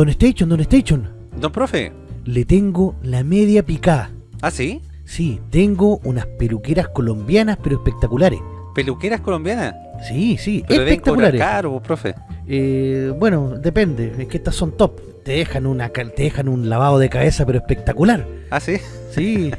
Don Station, Don Station. Don profe. Le tengo la media picada. ¿Ah, sí? Sí, tengo unas peluqueras colombianas, pero espectaculares. ¿Peluqueras colombianas? Sí, sí, Pero espectaculares. caro, profe. Eh, bueno, depende, es que estas son top. Te dejan una te dejan un lavado de cabeza, pero espectacular. ¿Ah, sí? Sí.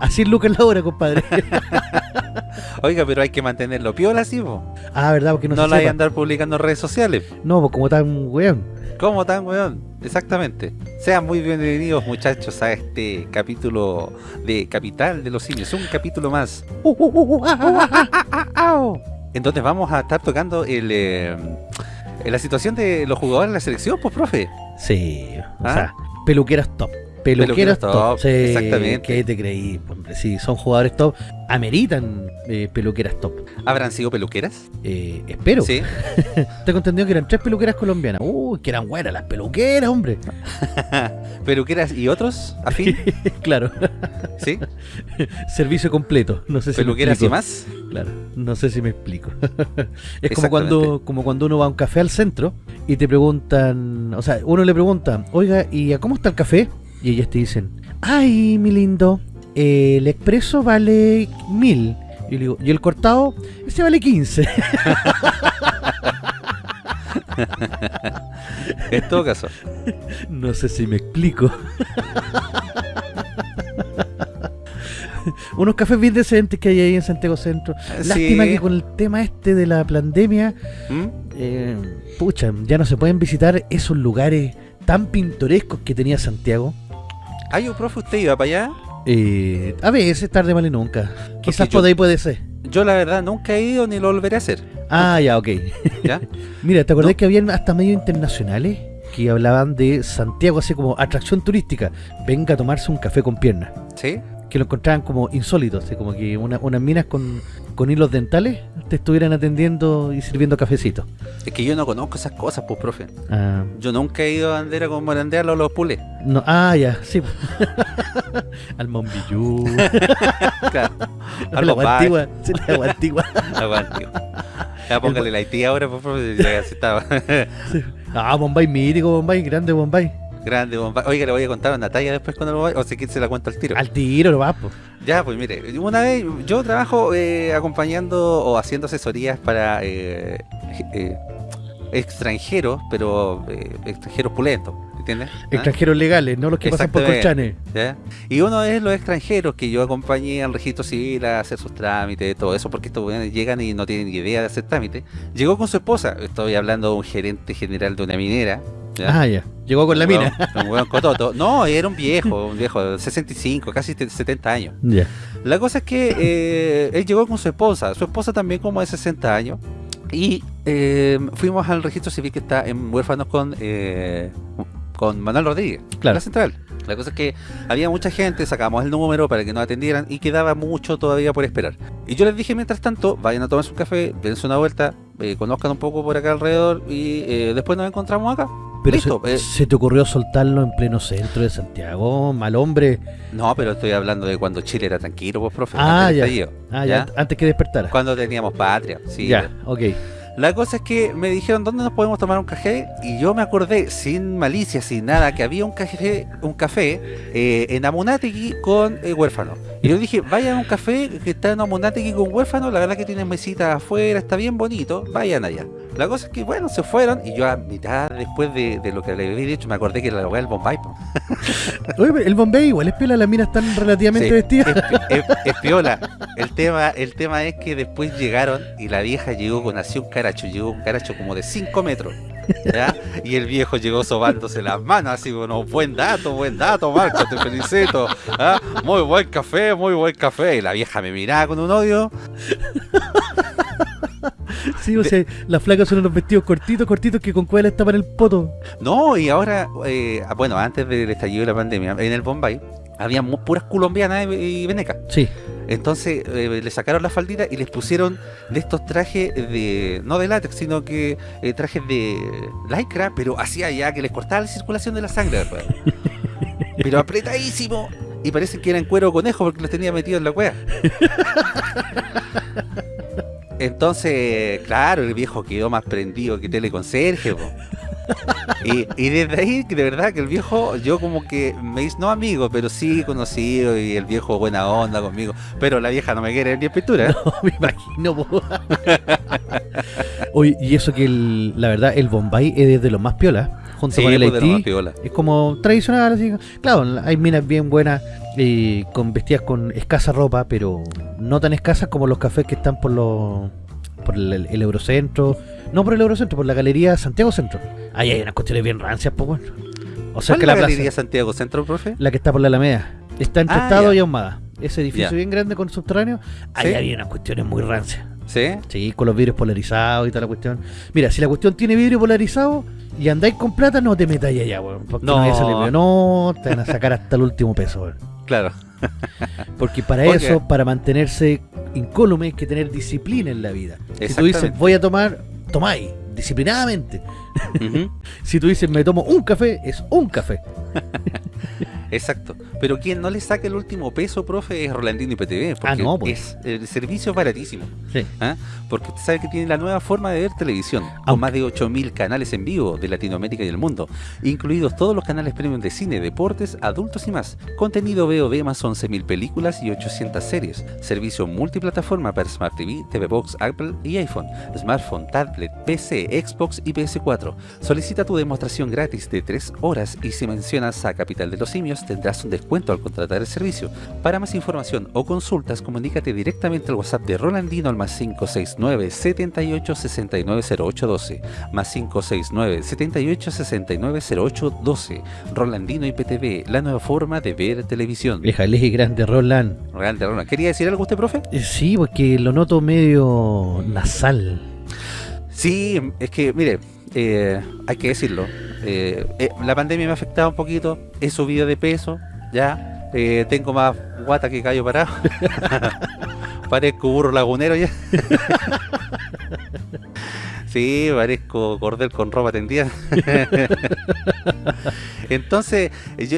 Así es Lucas la hora, compadre. Oiga, pero hay que mantenerlo piola, así, po. ah, verdad, porque no, No, se la hay andar publicando en redes sociales. No, pues como tan weón. ¿Cómo tan, weón? Exactamente. Sean muy bienvenidos, muchachos, a este capítulo de Capital de los Simios. Un capítulo más. Entonces vamos a estar tocando el, eh, la situación de los jugadores de la selección, pues, profe. Sí, o ¿Ah? sea, peluqueras top. Peluqueras Peluqueras top. top, Sí, exactamente. ¿Qué te creí? Hombre, sí, son jugadores top. Ameritan eh, peluqueras top. ¿Habrán sido peluqueras? Eh, espero. Sí. Tengo entendido que eran tres peluqueras colombianas. Uy, que eran buenas las peluqueras, hombre. ¿Peluqueras y otros? ¿Afín? claro. ¿Sí? Servicio completo. No sé si ¿Peluqueras y más? Claro, no sé si me explico. es como cuando, como cuando uno va a un café al centro y te preguntan, o sea, uno le pregunta, oiga, ¿y a cómo está el café? Y ellas te dicen, ay, mi lindo, eh, el expreso vale mil. Y yo le digo, ¿y el cortado? Ese vale 15. En todo caso. no sé si me explico. Unos cafés bien decentes que hay ahí en Santiago Centro. Lástima Sí. que con el tema este de la pandemia ¿Mm? eh, pucha, ya no se pueden visitar esos lugares tan pintorescos que tenía Santiago. Ay, yo, profe, ¿usted iba para allá? Eh, a veces, tarde, mal y nunca. Quizás yo- por ahí puede ser. Yo la verdad nunca he ido ni lo volveré a hacer. Ah, ya, ok. ¿Ya? Mira, ¿te acordás No. que habían hasta medios internacionales que hablaban de Santiago así como atracción turística? Venga a tomarse un café con piernas. ¿Sí? Que lo encontraban como insólito, así como que una- unas minas con, con hilos dentales te estuvieran atendiendo y sirviendo cafecito. Es que yo no conozco esas cosas, pues, profe. Ah, Yo nunca he ido a bandera con morandearlo a los pulés. no, ah, ya, sí. Al Monbillú. Claro. la sí, la agua antigua. Aguante. Ya póngale la Haití ahora, pues, profe. Ya se estaba. Ah, Bombay mítico, Bombay, grande Bombay. Grande, Bombay. Oiga, le voy a contar una talla después cuando lo vaya. O si quiere se la cuenta al tiro. Al tiro, lo va, po. Ya, pues mire, una vez yo trabajo eh, acompañando o haciendo asesorías para eh, eh, extranjeros, pero eh, extranjeros pulentos, ¿entiendes? ¿Ah? Extranjeros legales, no los que pasan por colchanes. ¿Ya? Y uno es los extranjeros que yo acompañé al registro civil a hacer sus trámites, todo eso, porque estos weones llegan y no tienen ni idea de hacer trámites. Llegó con su esposa, estoy hablando de un gerente general de una minera. ¿ya? Ah, ya. Llegó con la mina. Un cototo. No, era un viejo, un viejo de 65, casi 70 años. La cosa es que eh, él llegó con su esposa, su esposa también como de 60 años, y eh, fuimos al registro civil que está en Huérfanos con, eh, con Manuel Rodríguez, Claro. la central. La cosa es que había mucha gente, sacamos el número para que nos atendieran y quedaba mucho todavía por esperar. Y yo les dije mientras tanto, vayan a tomarse un café, dense una vuelta, eh, conozcan un poco por acá alrededor y eh, después nos encontramos acá. Pero Listo, se, eh. se te ocurrió soltarlo en pleno centro de Santiago, mal hombre. No, pero estoy hablando de cuando Chile era tranquilo, pues profe. Ah, del ya. estallido, Ah, ya, antes que despertara. Cuando teníamos patria, sí. ya, ok. La cosa es que me dijeron dónde nos podemos tomar un café y yo me acordé sin malicia, sin nada, que había un café, un café eh, en Amunategui con eh, huérfano. Y yo dije, vayan a un café que está en Amunategui con huérfano, la verdad que tienen mesitas afuera, está bien bonito, vayan allá. La cosa es que bueno, se fueron y yo a mitad después de, de lo que le había dicho me acordé que la weá del Bombay. Oye, el Bombay igual es piola, las minas están relativamente Sí, vestidas. Es, es- es piola. El tema, el tema es que después llegaron y la vieja llegó con así un caracho, llegó un caracho como de 5 metros. ¿Ya? Y el viejo llegó sobándose las manos, así bueno, buen dato, buen dato, Marco, te felicito. ¿ah? Muy buen café, muy buen café. Y la vieja me miraba con un odio. Sí, o sea, las flacas son unos vestidos cortitos, cortitos que con cuál tapan el poto. No, y ahora, eh, bueno, antes del estallido de la pandemia, en el Bombay, había puras colombianas y y venecas. Sí. Entonces eh, le sacaron la faldita y les pusieron de estos trajes de, no de látex, sino que eh, trajes de lycra, pero hacía ya que les cortaba la circulación de la sangre. pero apretadísimo. Y parece que eran cuero conejo porque los tenía metidos en la cueva. Entonces, claro, el viejo quedó más prendido que teleconserje. po. Y, y desde ahí, de verdad, que el viejo, yo como que me hice, no amigo, pero sí conocido y el viejo buena onda conmigo. Pero la vieja no me quiere ni en pintura. No, me imagino. Oye, y eso que el- la verdad, el Bombay es de los más piola, junto Sí, con el pues, Haití. Es como tradicional, así. Claro, hay minas bien buenas, eh, con vestidas con escasa ropa, pero no tan escasas como los cafés que están por los por el, el Eurocentro. No por el Eurocentro, por la Galería Santiago Centro. Ahí hay unas cuestiones bien rancias, pues bueno. O sea ¿Cuál que la la plaza, Galería Santiago Centro, profe? la que está por la Alameda, está entre Ah, Estado ya. y Ahumada. Ese edificio Ya. bien grande con subterráneo, ahí Sí. había unas cuestiones muy rancias. ¿Sí? Sí, con los vidrios polarizados y toda la cuestión. Mira, si la cuestión tiene vidrio polarizado y andáis con plata, no te metáis allá, weón. Porque no, No. salir. No, te van a sacar hasta el último peso, weón. Claro. Porque para eso, para mantenerse incólume, hay que tener disciplina en la vida. Si tú dices, voy a tomar, tomáis, disciplinadamente. Si tú dices, me tomo un café, es un café. Exacto. Pero quien no le saca el último peso, profe, es Rolandino IPTV. Porque Ah, no, pues. es, el servicio es baratísimo. Sí. ¿ah? Porque usted sabe que tiene la nueva forma de ver televisión, con Aunque- más de 8.000 canales en vivo de Latinoamérica y el mundo, incluidos todos los canales premium de cine, deportes, adultos y más. Contenido VOD más 11.000 películas y 800 series. Servicio multiplataforma para Smart TV, TV Box, Apple y iPhone, smartphone, tablet, PC, Xbox y PS4. Solicita tu demostración gratis de 3 horas y si mencionas a Capital de los Simios tendrás un descuento al contratar el servicio. Para más información o consultas, comunícate directamente al WhatsApp de Rolandino al más 569 78 69 08 12 más 569 78 69 08 12 Rolandino IPTV, la nueva forma de ver televisión. Vieja, el eje grande, Roland. Grande, Roland. ¿Quería decir algo usted, profe? Eh, Sí, porque lo noto medio nasal. Sí, es que, mire, eh, hay que decirlo. Eh, eh, la pandemia me ha afectado un poquito. He subido de peso, ya. eh, tengo más guata que callo parado. parezco burro lagunero ya. sí, parezco cordel con ropa tendida. Entonces,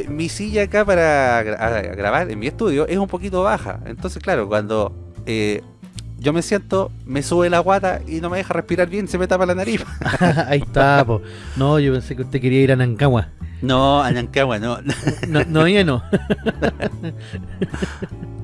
mi silla acá para grabar en mi estudio es un poquito baja. Entonces, claro, cuando eh, yo me siento, me sube la guata y no me deja respirar bien, se me tapa la nariz. Ahí está, po. No, yo pensé que usted quería ir a Nancagua. No, Anancagua, no. No, no, ya no.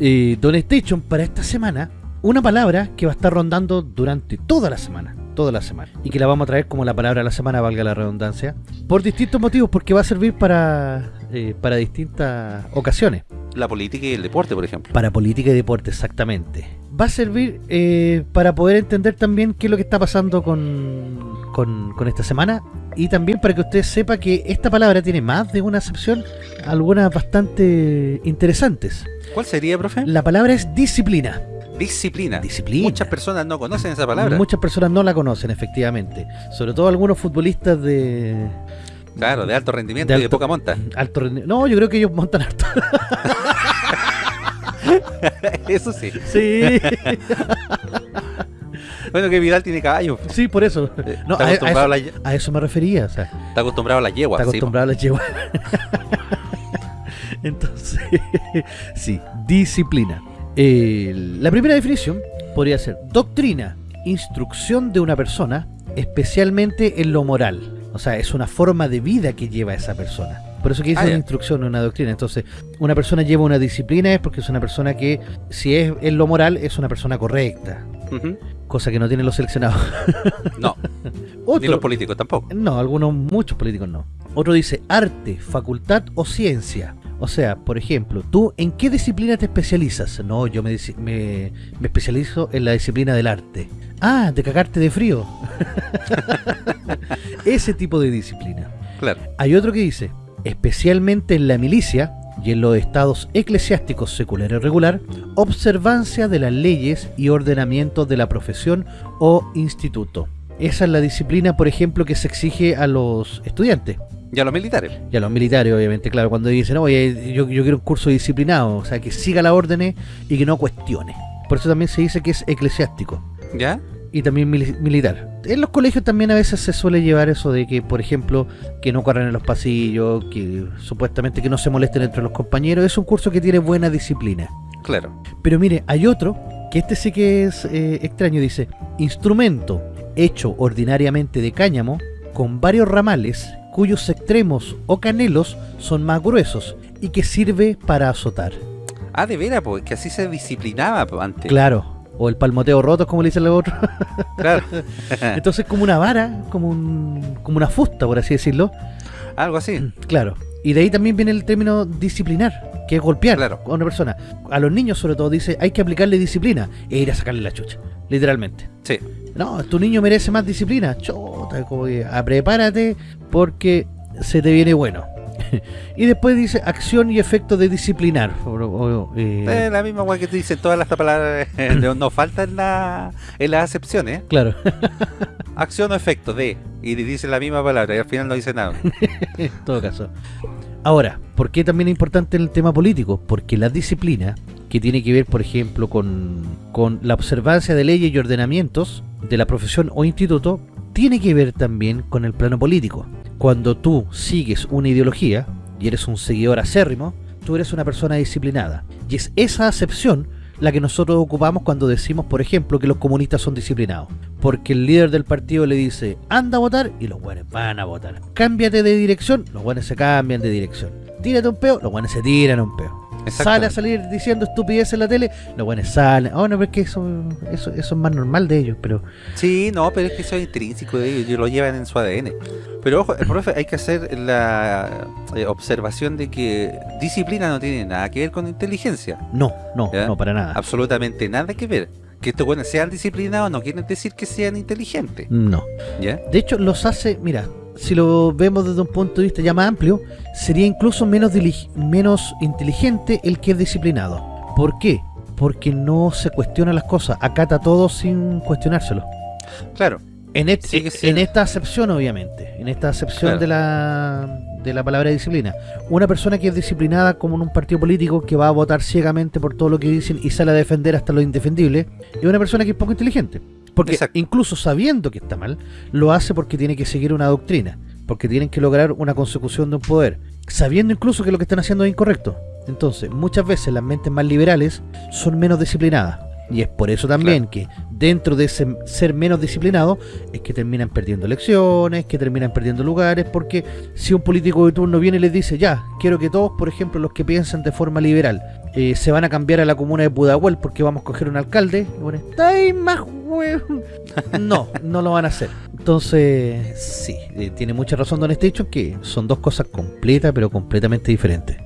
Eh, Don Station, para esta semana, una palabra que va a estar rondando durante toda la semana. Toda la semana. Y que la vamos a traer como la palabra de la semana, valga la redundancia. Por distintos motivos, porque va a servir para, eh, para distintas ocasiones. La política y el deporte, por ejemplo. Para política y deporte, exactamente. Va a servir eh, para poder entender también qué es lo que está pasando con, con, con esta semana. Y también para que usted sepa que esta palabra tiene más de una acepción, algunas bastante interesantes. ¿Cuál sería, profe? La palabra es disciplina. Disciplina. Disciplina. Muchas personas no conocen esa palabra. Muchas personas no la conocen, efectivamente. Sobre todo algunos futbolistas de, Claro, de alto rendimiento De y de alto- poca monta. alto rendi- No, yo creo que ellos montan harto. Eso sí. Sí, Bueno, que Vidal tiene caballo. sí, por eso. Eh, No, está, a, a a eso, la ye- a eso me refería. O sea, está acostumbrado a la yegua. está sí, acostumbrado a las yeguas. Entonces, sí, disciplina. Eh, la primera definición podría ser doctrina, instrucción de una persona, especialmente en lo moral. O sea, es una forma de vida que lleva esa persona. Por eso que dice Ah, una ya. instrucción, una doctrina. Entonces, una persona lleva una disciplina es porque es una persona que, si es en lo moral, es una persona correcta. Ujú. Cosa que no tienen los seleccionados. No, ni Otro, los políticos tampoco. no, algunos, muchos políticos no. Otro dice arte, facultad o ciencia. O sea, por ejemplo, ¿tú en qué disciplina te especializas? No, yo me, disi- me, me especializo en la disciplina del arte. Ah, de cagarte de frío. Ese tipo de disciplina. Claro. Hay otro que dice, especialmente en la milicia y en los estados eclesiásticos secular y regular, observancia de las leyes y ordenamientos de la profesión o instituto. Esa es la disciplina, por ejemplo, que se exige a los estudiantes Y a los militares. y a los militares, obviamente, claro, cuando dicen, oye, yo, yo quiero un curso disciplinado, o sea, que siga las órdenes y que no cuestione. Por eso también se dice que es eclesiástico ¿Ya? y también mili- militar. En los colegios también a veces se suele llevar eso de que, por ejemplo, que no corran en los pasillos, que supuestamente que no se molesten entre los compañeros. Es un curso que tiene buena disciplina. Claro. Pero mire, hay otro, que este sí que es eh, extraño, dice, instrumento hecho ordinariamente de cáñamo, con varios ramales cuyos extremos o canelos son más gruesos y que sirve para azotar. Ah, de veras, pues, que así se disciplinaba antes. Claro, o el palmoteo roto, como le dicen los otros. Claro. Entonces como una vara, como, un, como una fusta, por así decirlo. Algo así. Claro. Y de ahí también viene el término disciplinar, que es golpear Claro. a una persona. A los niños sobre todo dice, hay que aplicarle disciplina e ir a sacarle la chucha, literalmente. Sí. No, tu niño merece más disciplina. Chota, como que, ah, prepárate porque se te viene bueno. y después dice acción y efecto de disciplinar. O- o- eh, la misma weá que te dicen todas las palabras. no, no falta en, la, en las acepciones. ¿eh? Claro, Acción o efecto de. Y dice la misma palabra y al final no dice nada. en todo caso. Ahora, ¿por qué también es importante el tema político? Porque la disciplina, que tiene que ver, por ejemplo, con, con la observancia de leyes y ordenamientos de la profesión o instituto, tiene que ver también con el plano político. Cuando tú sigues una ideología y eres un seguidor acérrimo, tú eres una persona disciplinada. Y es esa acepción la que nosotros ocupamos cuando decimos, por ejemplo, que los comunistas son disciplinados. Porque el líder del partido le dice, anda a votar, y los buenos van a votar. Cámbiate de dirección, los buenos se cambian de dirección. Tírate un peo, los buenos se tiran un peo. Sale a salir diciendo estupideces en la tele, los buenos salen. Oh, no, pero es que eso, eso, eso es más normal de ellos, pero... Sí, no, pero es que eso es intrínseco de ellos, ellos lo llevan en su ADN. Pero ojo, el profe, hay que hacer la eh, observación de que disciplina no tiene nada que ver con inteligencia. No, no, ¿Ya? no, para nada. Absolutamente nada que ver. Que estos buenos sean disciplinados no quiere decir que sean inteligentes. No. ¿Ya? De hecho, los hace, mira, si lo vemos desde un punto de vista ya más amplio, sería incluso menos, menos inteligente el que es disciplinado. ¿Por qué? Porque no se cuestiona las cosas, acata todo sin cuestionárselo. Claro. En, et- sí. en esta acepción, obviamente, en esta acepción Claro. de la de la palabra disciplina. Una persona que es disciplinada como en un partido político que va a votar ciegamente por todo lo que dicen y sale a defender hasta lo indefendible, es una persona que es poco inteligente. Porque Exacto. incluso sabiendo que está mal, lo hace porque tiene que seguir una doctrina, porque tienen que lograr una consecución de un poder, sabiendo incluso que lo que están haciendo es incorrecto. Entonces, muchas veces las mentes más liberales son menos disciplinadas. Y es por eso también que dentro de ese ser menos disciplinado es que terminan perdiendo elecciones, que terminan perdiendo lugares, porque si un político de turno viene y les dice, ya, quiero que todos, por ejemplo, los que piensan de forma liberal, eh, se van a cambiar a la comuna de Pudahuel porque vamos a coger un alcalde, y pone, "Está ahí más huevo". No, no lo van a hacer. Entonces, sí, eh, tiene mucha razón Don Station que son dos cosas completas, pero completamente diferentes.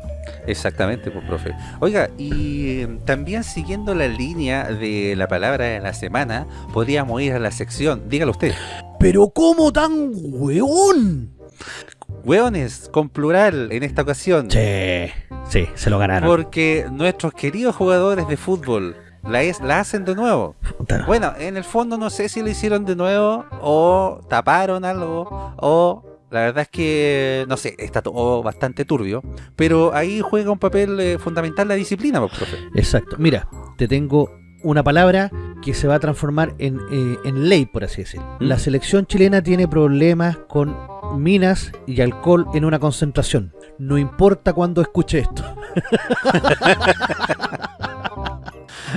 Exactamente, pues, profe. Oiga, y eh, también siguiendo la línea de la palabra de la semana, podríamos ir a la sección, dígalo usted, Pero ¿cómo tan hueón? Hueones, con plural en esta ocasión, Sí, sí, se lo ganaron. porque nuestros queridos jugadores de fútbol la, es, la hacen de nuevo. Puta. Bueno, en el fondo no sé si lo hicieron de nuevo o taparon algo o la verdad es que no sé, está todo bastante turbio, pero ahí juega un papel eh, fundamental la disciplina, pues, profe. Exacto. Mira, te tengo una palabra que se va a transformar en, eh, en ley, por así decir. ¿Mm? La selección chilena tiene problemas con minas y alcohol en una concentración. No importa cuándo escuche esto.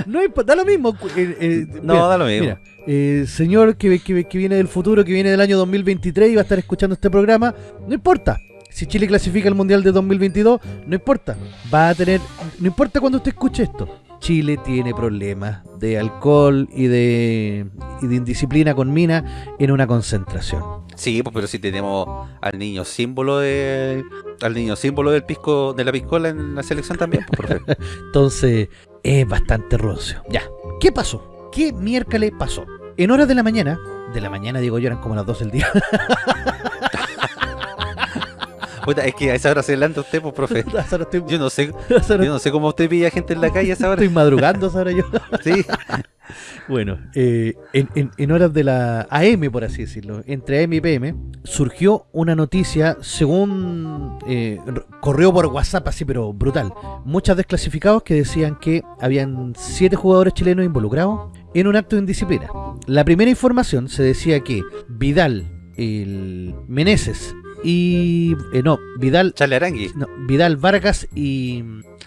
no importa, da lo mismo. eh, eh, No, mira, da lo mismo. Mira, eh, señor que, que, que viene del futuro, que viene del año 2023 y va a estar escuchando este programa, no importa. Si Chile clasifica al Mundial de 2022, no importa. Va a tener, no importa cuando usted escuche esto. Chile tiene problemas de alcohol y de, y de indisciplina con mina en una concentración. Sí, pues pero si tenemos al niño símbolo de al niño símbolo del pisco de la piscola en la selección también, pues. Entonces, es bastante roncio. Ya. ¿Qué pasó? ¿Qué miércoles pasó? En horas de la mañana, de la mañana digo yo, eran como las 12 del día. Puta, es que a esa hora se adelanta usted, pues, profe. Estoy, Yo no sé, yo no sé cómo usted pilla gente en la calle a esa hora. estoy madrugando ahora yo. Sí. Bueno, eh, en, en- en horas de la AM, por así decirlo, entre AM y PM, surgió una noticia, según eh, corrió por WhatsApp, así, pero brutal. Muchos desclasificados que decían que habían siete jugadores chilenos involucrados en un acto de indisciplina. La primera información se decía que Vidal, el Meneses y. eh, no, Vidal Charle Arangui. no, Vidal Vargas y,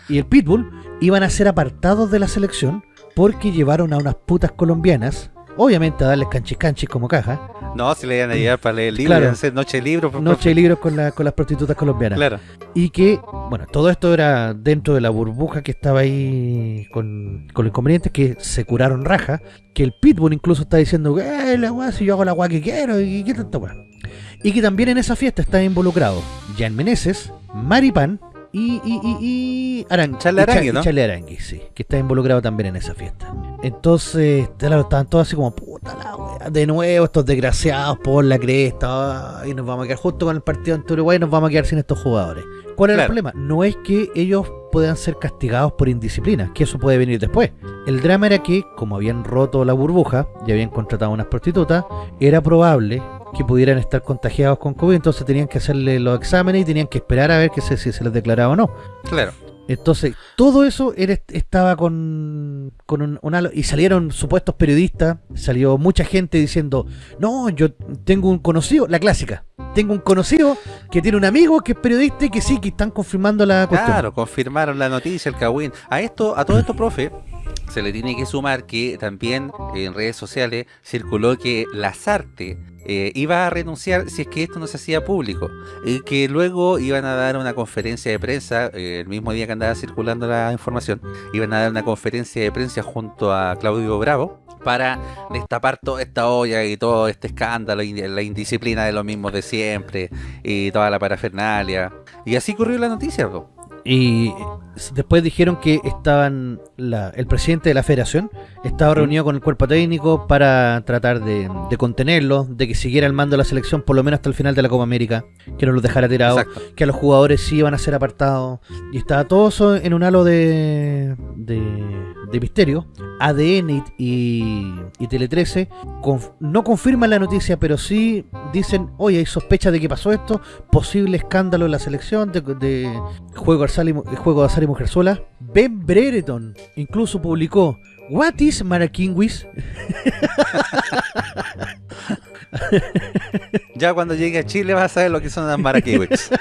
y el Pitbull iban a ser apartados de la selección porque llevaron a unas putas colombianas obviamente a darles canchis canchis como caja. No, si le iban a llevar para leer libros, Claro. hacer noche de libros. pues, Noche de libros con, la- con las prostitutas colombianas. Claro. Y que, bueno, todo esto era dentro de la burbuja que estaba ahí con, con los inconvenientes que se curaron raja. Que el Pitbull incluso está diciendo, eh, la weá, si yo hago la weá que quiero, y qué tanta weá. Y que también en esa fiesta está involucrado Jan Meneses, Maripan y, y, y, y Arangui, ¿no? Charlie Arangui, sí, que está involucrado también en esa fiesta. Entonces, claro, estaban todos así como, puta la wea, de nuevo estos desgraciados por la cresta, y nos vamos a quedar justo con el partido ante Uruguay, nos vamos a quedar sin estos jugadores. ¿Cuál es el problema? No es que ellos puedan ser castigados por indisciplina, que eso puede venir después. El drama era que, como habían roto la burbuja y habían contratado a unas prostitutas, era probable que pudieran estar contagiados con COVID, entonces tenían que hacerle los exámenes y tenían que esperar a ver que se, si se les declaraba o no. Claro. Entonces, todo eso era, estaba con, con un, un halo- Y salieron supuestos periodistas, salió mucha gente diciendo, no, yo tengo un conocido, la clásica, tengo un conocido que tiene un amigo que es periodista y que sí, que están confirmando la cuestión. Claro, confirmaron la noticia, el Kawin. A esto, a todo esto, profe, se le tiene que sumar que también en redes sociales circuló que Lazarte eh, iba a renunciar si es que esto no se hacía público. Y que luego iban a dar una conferencia de prensa, eh, el mismo día que andaba circulando la información, iban a dar una conferencia de prensa junto a Claudio Bravo para destapar toda esta olla y todo este escándalo y la indisciplina de los mismos de siempre y toda la parafernalia. Y así corrió la noticia, po. Y después dijeron que estaban la- el presidente de la federación estaba reunido con el cuerpo técnico para tratar de, de contenerlo, de que siguiera el mando de la selección por lo menos hasta el final de la Copa América, que no los dejara tirados, que a los jugadores sí iban a ser apartados. Y estaba todo eso en un halo de, de, de misterio. ADN y, Tele 13 conf- no confirman la noticia, pero sí dicen, oye, hay sospecha de que pasó esto, posible escándalo en la selección de, juego, de y, mu- juego azar y mujerzuela. Ben Brereton incluso publicó, What is Maraquinguis? Ya cuando llegue a Chile vas a saber lo que son las maraquiwis.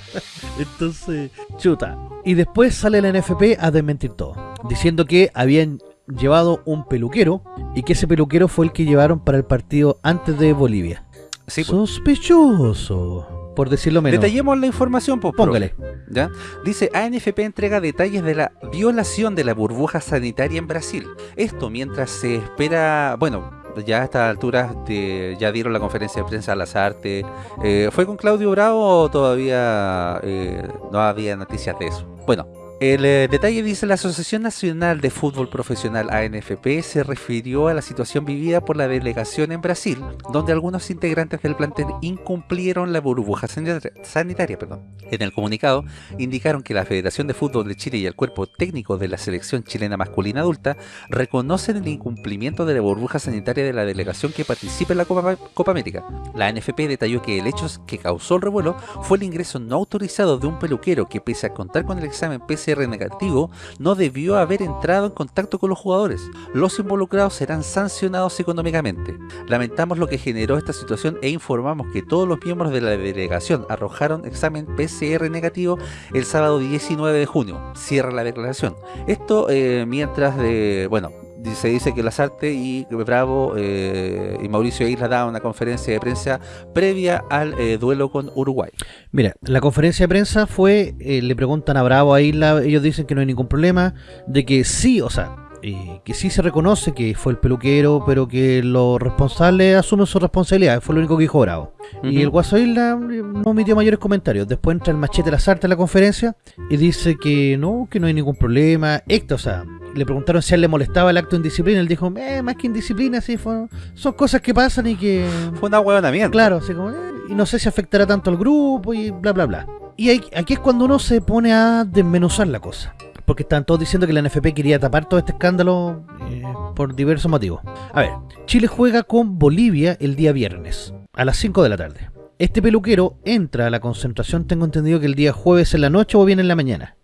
Entonces, chuta. Y después sale la NFP a desmentir todo, diciendo que habían llevado un peluquero y que ese peluquero fue el que llevaron para el partido antes de Bolivia. Sí, pues. Sospechoso, por decirlo menos. Detallemos la información, pues. Póngale. ¿Ya? Dice, ANFP entrega detalles de la violación de la burbuja sanitaria en Brasil. Esto mientras se espera, bueno, ya a estas alturas de- ya dieron la conferencia de prensa a las artes. Eh, ¿Fue con Claudio Bravo o todavía eh, no había noticias de eso? Bueno. El eh, detalle dice la Asociación Nacional de Fútbol Profesional ANFP se refirió a la situación vivida por la delegación en Brasil, donde algunos integrantes del plantel incumplieron la burbuja sanitaria. perdón. En el comunicado indicaron que la Federación de Fútbol de Chile y el cuerpo técnico de la selección chilena masculina adulta reconocen el incumplimiento de la burbuja sanitaria de la delegación que participa en la Copa, Copa América. La NFP detalló que el hecho que causó el revuelo fue el ingreso no autorizado de un peluquero que pese a contar con el examen PCR negativo, no debió haber entrado en contacto con los jugadores. Los involucrados serán sancionados económicamente. Lamentamos lo que generó esta situación e informamos que todos los miembros de la delegación arrojaron examen PCR negativo el sábado 19 de junio. Cierra la declaración. Esto eh, mientras de, bueno, se dice que Lazarte y Bravo eh, y Mauricio Isla daban una conferencia de prensa previa al eh, duelo con Uruguay. Mira, la conferencia de prensa fue, eh, le preguntan a Bravo a Isla, ellos dicen que no hay ningún problema, de que sí, o sea, eh, que sí se reconoce que fue el peluquero, pero que los responsables asumen su responsabilidad, fue lo único que dijo Bravo. Y el Guaso Isla eh, no emitió mayores comentarios. Después entra el machete Lazarte a la conferencia y dice que no, que no hay ningún problema. Héctor, o sea, le preguntaron si a él le molestaba el acto de indisciplina. Él dijo, eh, más que indisciplina, sí, fue- son cosas que pasan y que... Fue una huevonamiento. Claro, así como, eh, y no sé si afectará tanto al grupo y bla, bla, bla. Y ahí- aquí es cuando uno se pone a desmenuzar la cosa. Porque están todos diciendo que la NFP quería tapar todo este escándalo eh, por diversos motivos. A ver, Chile juega con Bolivia el día viernes, a las 5 de la tarde. Este peluquero entra a la concentración, tengo entendido que el día jueves en la noche o bien en la mañana.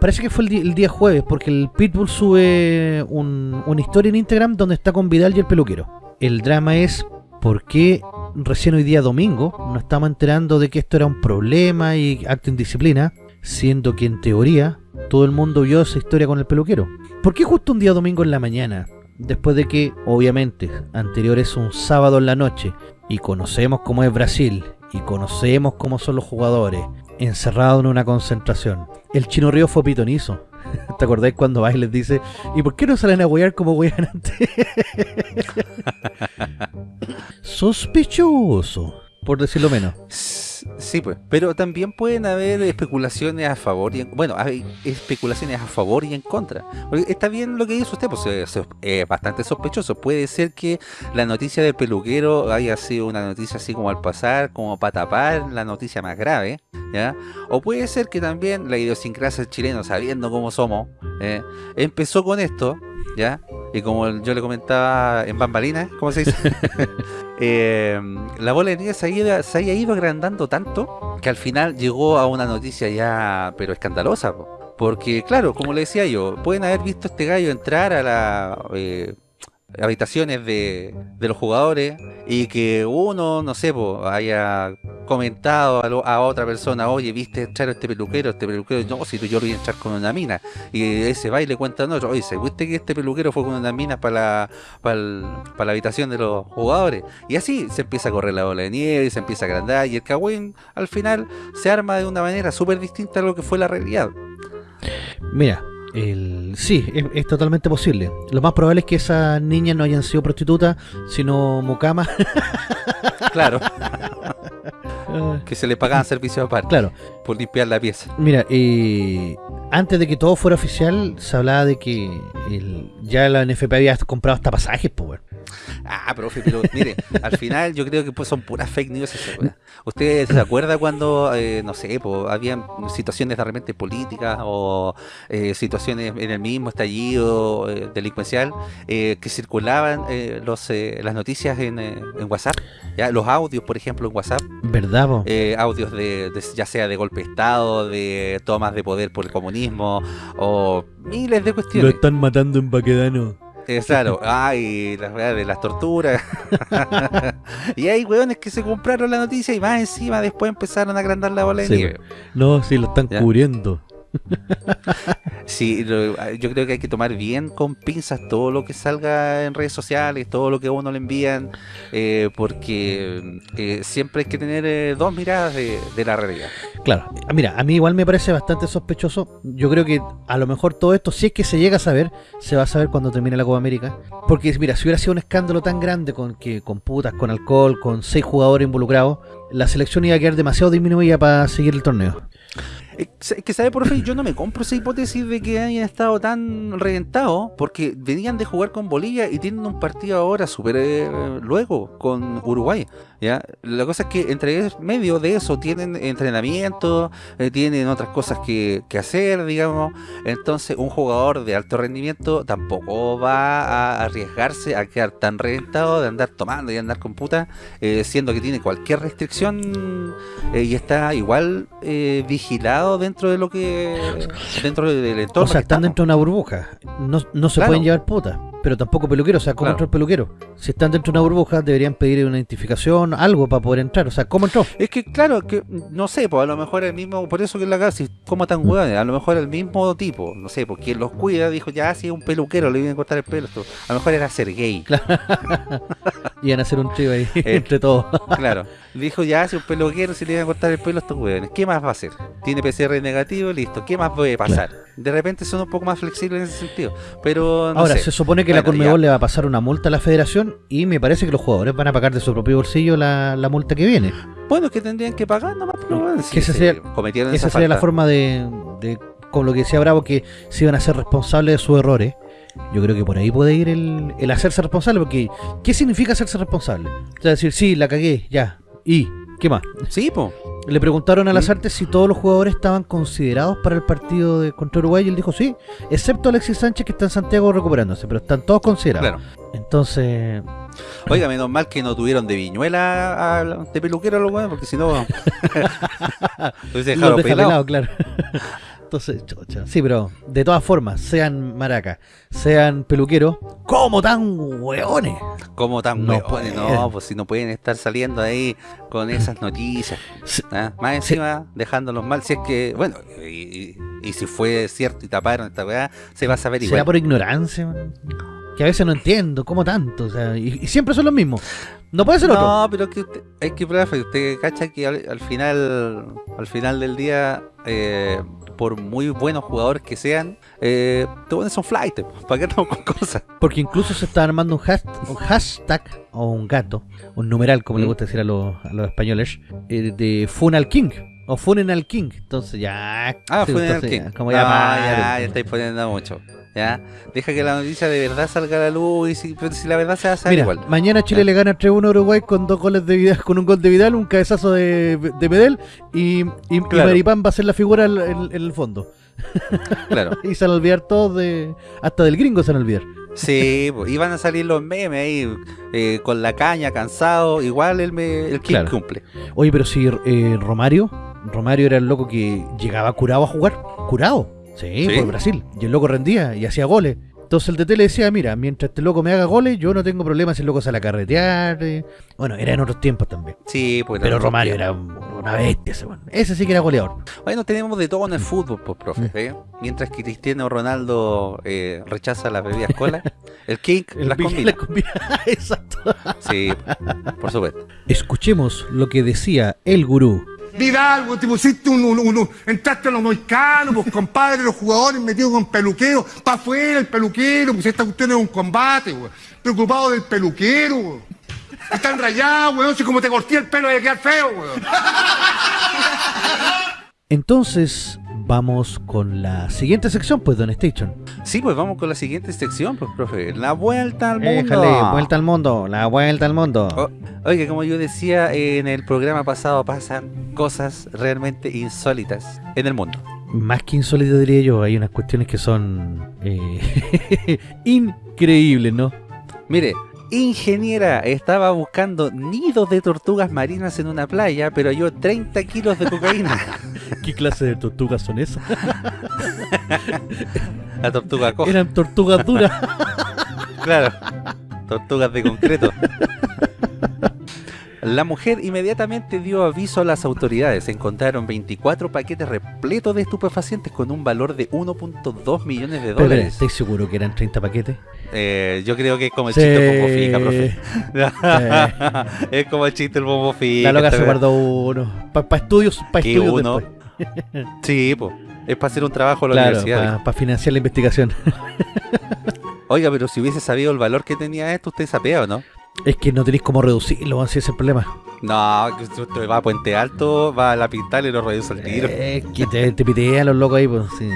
Parece que fue el, día jueves, porque el Pitbull sube un- una historia en Instagram donde está con Vidal y el peluquero. El drama es por qué recién hoy día domingo nos estamos enterando de que esto era un problema y acto indisciplina, siendo que en teoría todo el mundo vio esa historia con el peluquero. ¿Por qué justo un día domingo en la mañana después de que, obviamente, anterior es un sábado en la noche y conocemos cómo es Brasil y conocemos cómo son los jugadores encerrados en una concentración. El Chino Río fue pitonizo. ¿Te acordáis cuando y les dice ¿Y por qué no salen a huear como huean antes? Sospechoso, por decirlo menos. Sí, pues. Pero también pueden haber especulaciones a favor y en, bueno, hay especulaciones a favor y en contra. Porque está bien lo que dice usted, pues es bastante sospechoso. Puede ser que la noticia del peluquero haya sido una noticia así como al pasar, como para tapar la noticia más grave, ¿ya? O puede ser que también la idiosincrasia del chileno, sabiendo cómo somos, ¿eh? empezó con esto, ¿ya? Y como yo le comentaba en bambalinas, ¿cómo se dice? eh, la bola de nieve se, se haya ido agrandando tanto que al final llegó a una noticia ya, pero escandalosa. Porque, claro, como le decía yo, pueden haber visto este gallo entrar a la... Eh, habitaciones de, de, los jugadores y que uno, no sé, haya comentado a, otra persona, oye, viste echar a este peluquero, este peluquero, no, si yo lo a echar con una mina, y ese va y le cuenta a otro, oye, ¿viste que este peluquero fue con una mina para la, para, la habitación de los jugadores? Y así se empieza a correr la bola de nieve, y se empieza a agrandar, y el cagüín al final se arma de una manera súper distinta a lo que fue la realidad. Mira, el, sí, es, totalmente posible. Lo más probable es que esas niñas no hayan sido prostitutas, sino mucamas. Claro. que se le pagaban servicios aparte. Claro. Por limpiar la pieza. Mira, eh, antes de que todo fuera oficial, se hablaba de que el, ya la NFP había comprado hasta pasajes, pues, Ah, profe, pero mire, al final yo creo que pues son puras fake news ¿Usted se acuerda cuando, eh, no sé, pues, habían situaciones de repente políticas o eh, situaciones en el mismo estallido eh, delincuencial que circulaban los, las noticias en, en, WhatsApp? ¿ya? Los audios, por ejemplo, en WhatsApp. ¿Verdad, Audios de, ya sea de golpe de Estado, de tomas de poder por el comunismo o miles de cuestiones. Lo están matando en Baquedano. Eh, claro, ay, las de las torturas. y hay weones que se compraron la noticia y más encima después empezaron a agrandar la bola de nieve. No, sí, lo están cubriendo. Sí, yo creo que hay que tomar bien con pinzas todo lo que salga en redes sociales, todo lo que a uno le envían, eh, porque eh, siempre hay que tener eh, dos miradas de, la realidad. Claro, mira, a mí igual me parece bastante sospechoso. Yo creo que a lo mejor todo esto, si es que se llega a saber, se va a saber cuando termine la Copa América. Porque mira, si hubiera sido un escándalo tan grande con que con putas, con alcohol, con seis jugadores involucrados, la selección iba a quedar demasiado disminuida para seguir el torneo. Es que sabe, por fin, yo no me compro esa hipótesis de que hayan estado tan reventados, porque venían de jugar con Bolivia y tienen un partido ahora súper eh, luego con Uruguay. ¿Ya? La cosa es que entre medio de eso tienen entrenamiento, eh, tienen otras cosas que, hacer, digamos. Entonces, un jugador de alto rendimiento tampoco va a arriesgarse a quedar tan reventado de andar tomando y andar con puta, eh, siendo que tiene cualquier restricción y está igual vigilado dentro de lo que dentro del entorno. O sea, están dentro de una burbuja. No, no se pueden llevar putas, pero tampoco peluquero. O sea, ¿cómo entró el peluquero? Si están dentro de una burbuja, deberían pedir una identificación, algo para poder entrar. O sea, ¿cómo entró? Es que, claro, que no sé, pues a lo mejor el mismo, por eso que la casa, como tan mm. a lo mejor el mismo tipo, no sé, porque quien los cuida dijo, ya, si es un peluquero, le vienen a cortar el pelo. Esto. A lo mejor era ser gay. Iban a hacer un trío ahí eh, entre todos. claro. Dijo, ya, si un peluquero, si le iban a cortar el pelo a estos hueones, ¿qué más va a hacer? Tiene PCR negativo, listo, ¿qué más puede pasar? De repente son un poco más flexibles en ese sentido. Pero Ahora, se supone que la Conmebol le va a pasar una multa a la federación y me parece que los jugadores van a pagar de su propio bolsillo la, multa que viene. Bueno, es que tendrían que pagar nomás, pero que esa sería, esa, sería la forma de, de, con lo que decía Bravo, que se iban a ser responsables de sus errores. Yo creo que por ahí puede ir el, el hacerse responsable, porque ¿qué significa hacerse responsable? O sea, decir, sí, la cagué, ya, y ¿qué más? Sí, po. Le preguntaron a las artes si todos los jugadores estaban considerados para el partido de contra Uruguay y él dijo sí, excepto Alexis Sánchez que está en Santiago recuperándose, pero están todos considerados. Entonces... Oiga, menos mal que no tuvieron de viñuela de peluquero los jugadores, porque si no... hubiese dejado pelado. claro. Entonces, Sí, pero de todas formas, sean maracas, sean peluqueros, ¿cómo tan hueones? ¿Cómo tan no hueones? No, pues si no pueden estar saliendo ahí con esas noticias. ¿ah? Más encima, dejándolos mal. Si es que, bueno, y, si fue cierto y taparon esta weá, se va a saber igual. ¿Será por ignorancia? que a veces no entiendo, ¿cómo tanto? O sea, y, y siempre son los mismos. No puede ser otro. No, pero que usted, es que profe, usted cacha que al, al final al final del día, eh, por muy buenos jugadores que sean, eh, te pones un flight, ¿para qué estamos con cosas? Porque incluso se está armando un, hasht- un hashtag o un gato, un numeral, como le Mm. gusta decir a los, a los españoles, eh, de Funal King o Funen al King. Entonces ya. Ah, sí, fue en el entonces King. ya, Como ya, ya, ya estáis poniendo mucho. Ya, deja que la noticia de verdad salga a la luz y si, pero si la verdad se va a saber Mira, igual. mañana Chile Ya. le gana 3-1 a Uruguay con dos goles de Vidal, con un gol de Vidal, un cabezazo de, de Medel y, y, y. Maripán va a ser la figura en, en- en el fondo. Claro. Y se van a olvidar todos de. Hasta del gringo se van a olvidar. Sí, pues, iban a salir los memes ahí eh, con la caña, cansado. Igual el, me, el King Claro. cumple. Oye, pero si eh, Romario, Romario era el loco que llegaba curado a jugar. Curado. Sí, Sí. por Brasil. Y el loco rendía y hacía goles. Entonces el DT le decía, mira, mientras este loco me haga goles, yo no tengo problema si el loco sale a carretear. eh. Bueno, era en otros tiempos también. Sí, pues. Pero Romario era un- una bestia ese weón. Ese sí que era goleador. Bueno, tenemos de todo en el fútbol, pues, profe. Mm. ¿eh? Mientras que Cristiano Ronaldo eh, rechaza las bebidas cola, el King El las Big- combina. las combina. Exacto. Sí, por supuesto. Escuchemos lo que decía el gurú. Vidal, te pusiste un, entraste a los moicanos, pues compadre, los jugadores metidos con peluquero, pa' afuera el peluquero, pues esta cuestión es un combate, güey. Preocupado del peluquero, güey. Están rayados, güey, no sé cómo te corté el pelo de quedar feo, güey. Entonces, vamos con la siguiente sección, pues, Don Station. Sí, pues vamos con la siguiente sección, pues, profe. La vuelta al mundo. Déjale, vuelta al mundo, la vuelta al mundo. Oh, Oiga, como yo decía en el programa pasado, pasan cosas realmente insólitas en el mundo. Más que insólito diría yo, hay unas cuestiones que son eh, increíbles, ¿no? Mire, ingeniera estaba buscando nidos de tortugas marinas en una playa, pero halló 30 kilos de cocaína. ¿Qué clase de tortugas son esas? La tortuga coja, Eran tortugas duras. claro. Tortugas de concreto. La mujer inmediatamente dio aviso a las autoridades. Encontraron 24 paquetes repletos de estupefacientes con un valor de 1.2 millones de dólares. ¿estáis seguro que eran 30 paquetes? Eh, yo creo que es como el Sí. chiste del bombo fica, profe. es como el chiste del bombo fica. La loca se guardó uno. Para estudios, para estudios uno después. Sí, pues. Es para hacer un trabajo en la Claro, universidad. para financiar la investigación. Oiga, pero si hubiese sabido el valor que tenía esto, usted sapea o no? es que no tenéis cómo reducirlo, así es el problema. No, usted va a Puente Alto, va a la Pintal y lo reduce al tiro. Eh, que te, te pitean los locos ahí, pues. sí.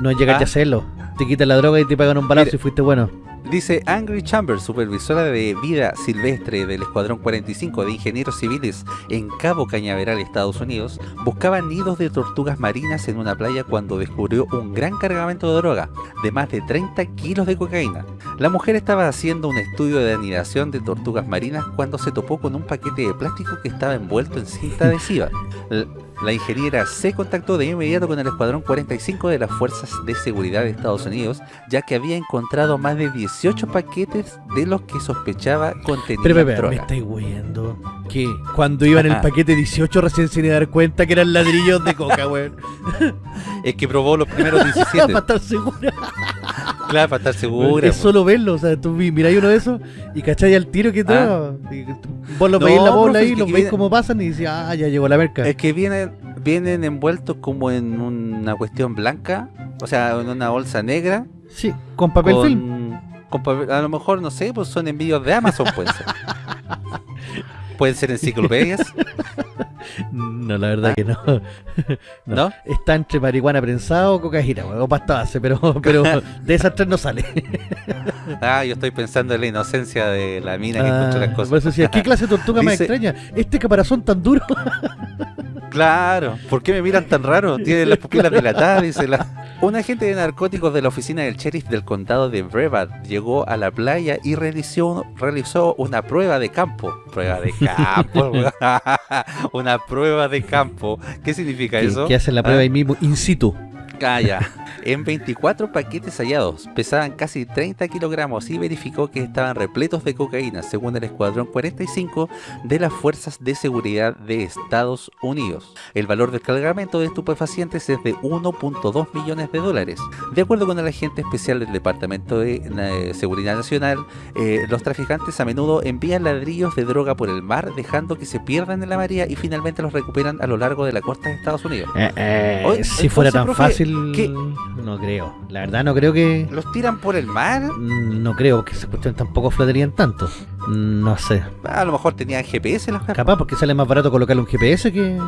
No llegaste Ah. a hacerlo. Te quitan la droga y te pagan un balazo y fuiste bueno. Dice Angry Chambers, supervisora de vida silvestre del Escuadrón 45 de Ingenieros Civiles en Cabo Cañaveral, Estados Unidos, buscaba nidos de tortugas marinas en una playa cuando descubrió un gran cargamento de droga, de más de 30 kilos de cocaína. La mujer estaba haciendo un estudio de anidación de tortugas marinas cuando se topó con un paquete de plástico que estaba envuelto en cinta adhesiva. La ingeniera se contactó de inmediato con el Escuadrón 45 de las Fuerzas de Seguridad de Estados Unidos, ya que había encontrado más de 18 paquetes de los que sospechaba contenían Pero, pero, pero, me estáis huyendo. Que cuando iban en el paquete 18 recién se iban a dar cuenta que eran ladrillos de coca, weón. Es que probó los primeros 17. para estar segura. Claro, para estar segura. es po. solo verlo. O sea, tú vi- miráis uno de esos y cacháis al tiro que Ah. todo. Vos lo No, veis en la bola ahí, los veis cómo pasan y dices, ah, ya llegó la merca. Es que vienen, vienen envueltos como en una cuestión blanca, o sea, en una bolsa negra. Sí, con papel con, film. con papel- a lo mejor, no sé, pues son envíos de Amazon, ser. pueden ser enciclopedias, No, la verdad Ah. que no. no. ¿no? Está entre marihuana prensada o cocaína, o pasta base, pero, pero de esas tres no sale. Ah, yo estoy pensando en la inocencia de la mina que Ah, encontró las cosas. decía, ¿qué clase de tortuga más Dice- extraña? Este caparazón tan duro. Claro, ¿por qué me miran tan raro? Tiene las pupilas dilatadas, dice la... Un agente de narcóticos de la oficina del sheriff del condado de Brevard llegó a la playa y realizó, realizó una prueba de campo. Prueba de campo, una prueba de campo. ¿Qué significa eso? que hacen la prueba Ah. ahí mismo, in situ. Ah, ya. En 24 paquetes hallados, pesaban casi 30 kilogramos y verificó que estaban repletos de cocaína, según el Escuadrón 45 de las Fuerzas de Seguridad de Estados Unidos. El valor del cargamento de estupefacientes es de 1.2 millones de dólares. De acuerdo con el agente especial del Departamento de eh, Seguridad Nacional, eh, los traficantes a menudo envían ladrillos de droga por el mar, dejando que se pierdan en la marea y finalmente los recuperan a lo largo de la costa de Estados Unidos. Eh, eh, si fuera tan profe, fácil, ¿qué? No creo. La verdad no creo que... ¿Los tiran por el mar? mm, No creo que esa cuestión tampoco flotarían tanto. Mm, No sé. A lo mejor tenían GPS los Capaz porque sale más barato colocarle un GPS que,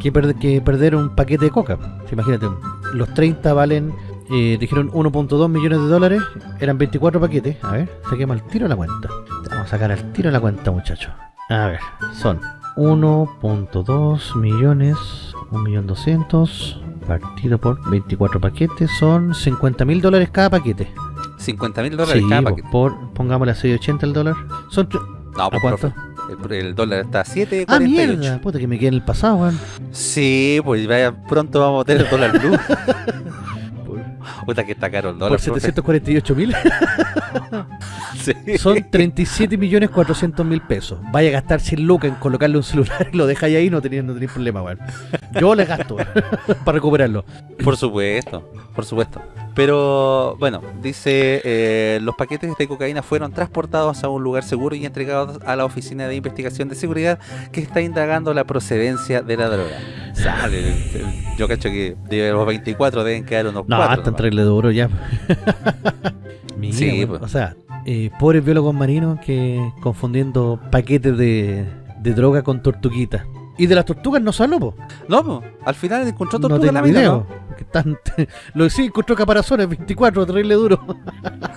que, perder, que perder un paquete de coca. Imagínate, los 30 valen, eh, dijeron 1.2 millones de dólares, eran 24 paquetes. A ver, saquemos al tiro la cuenta. Vamos a sacar al tiro la cuenta, muchachos. A ver, son 1.2 millones, 1.200.000 partido por 24 paquetes, son 50 mil dólares cada paquete. 50 mil dólares Sí, cada paquete. por, pongámosle a 6.80 el dólar. Son No, pues, cuánto? el dólar está a 7.48. Ah, mierda, puta que me quedé en el pasado, weón. Sí, pues vaya, pronto vamos a tener el dólar blue. Puta que está caro el dólar. Por profe. 748 mil. Sí. Son 37 millones 400 mil pesos. Vaya a gastar 100 lucas en colocarle un celular y lo dejáis ahí, no tenéis no problema, weón. Yo le gasto para recuperarlo. Por supuesto, por supuesto. Pero bueno, dice, eh, los paquetes de cocaína fueron transportados a un lugar seguro y entregados a la Oficina de Investigación de Seguridad que está indagando la procedencia de la droga. Sale, yo cacho que de los 24 deben quedar unos No, 4. hasta entrarle duro ya. Mira, Sí, weón. pues. O sea, eh, pobres biólogos marinos que confundiendo paquetes de, de droga con tortuguitas. Y de las tortugas no habló, po. No, po, al final encontró No tortuga en la tengo mina, video. ¿no? porque están, lo que sí encontró caparazones 24, terrible duro.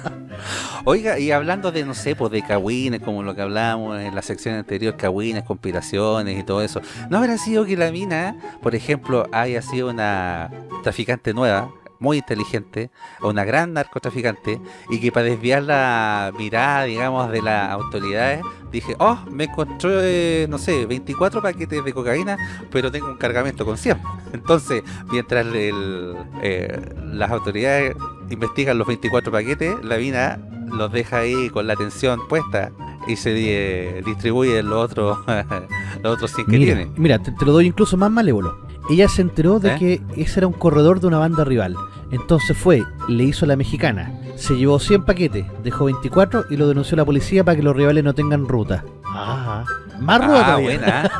Oiga, y hablando de, no sé, pues de cagüines, como lo que hablábamos en la sección anterior, cagüines, conspiraciones y todo eso, ¿no habrá sido que la mina, por ejemplo, haya sido una traficante nueva, muy inteligente, una gran narcotraficante, y que para desviar la mirada, digamos, de las autoridades, dije, oh, me encontré, no sé, 24 paquetes de cocaína, pero tengo un cargamento con 100. Entonces, mientras el, eh, las autoridades investigan los 24 paquetes, la mina los deja ahí con la atención puesta y se eh, distribuye los otros los otros 100 que Mira, tiene. mira te, te lo doy incluso más malévolo. Ella se enteró de ¿Eh? que ese era un corredor de una banda rival. Entonces fue, le hizo la mexicana. Se llevó 100 paquetes, dejó 24 y lo denunció a la policía para que los rivales no tengan ruta. Ah, más ruda Ah, todavía. buena.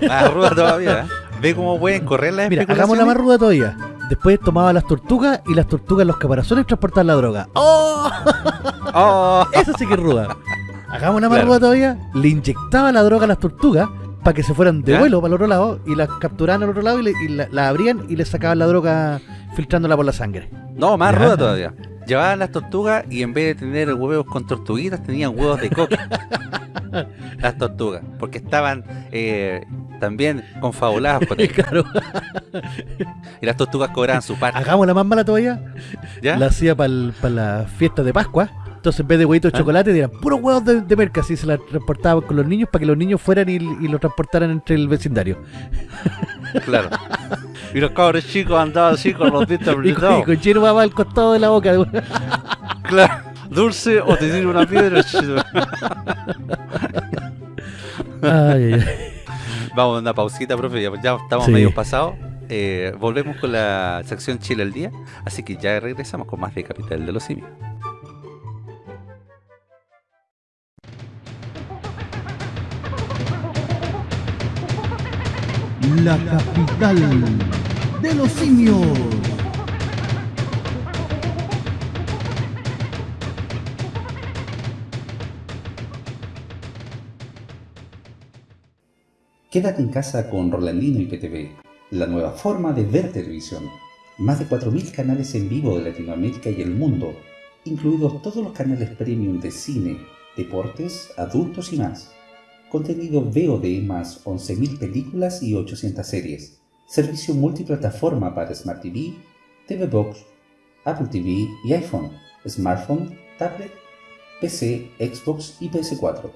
¿eh? Más ruda todavía. ¿eh? Ve cómo pueden correr las Mira, hagamos la más ruda todavía. Después tomaba las tortugas y las tortugas los caparazones transportaban la droga. ¡Oh! Oh, Esa sí que es ruda. Hagamos una más Claro. ruda todavía. Le inyectaba la droga a las tortugas para que se fueran de ¿Ya? vuelo para el otro lado y las capturaban al otro lado y, le- y la, la abrían y le sacaban la droga filtrándola por la sangre. no, más Ya. ruda todavía. Llevaban las tortugas y en vez de tener huevos con tortuguitas tenían huevos de coca. las tortugas, porque estaban eh, también confabuladas por ahí. claro. Y las tortugas cobraban su parte. Hagamos la más mala todavía. ¿Ya? La hacía para las fiestas de Pascua. Entonces en vez de huevitos de ¿Ah? chocolate eran puros huevos de, de merca. Así se la transportaban con los niños para que los niños fueran y, y los transportaran entre el vecindario. Claro. Y los cabros chicos andaban así con los dientes con, y apretados. con va al costado de la boca. Claro. Dulce o te tiro una piedra. Ay, ay, ay. Vamos a una pausita, profe. Ya, ya estamos Sí. medio pasados. Eh, volvemos con la sección Chile al día. Así que ya regresamos con más de Capital de los Simios. La capital de los simios. Quédate en casa con Rolandino y PTV, la nueva forma de ver televisión. Más de 4.000 canales en vivo de Latinoamérica y el mundo, incluidos todos los canales premium de cine, deportes, adultos y más. Contenido VOD más 11.000 películas y 800 series. Servicio multiplataforma para Smart TV, TV Box, Apple TV y iPhone, smartphone, tablet, PC, Xbox y PS4.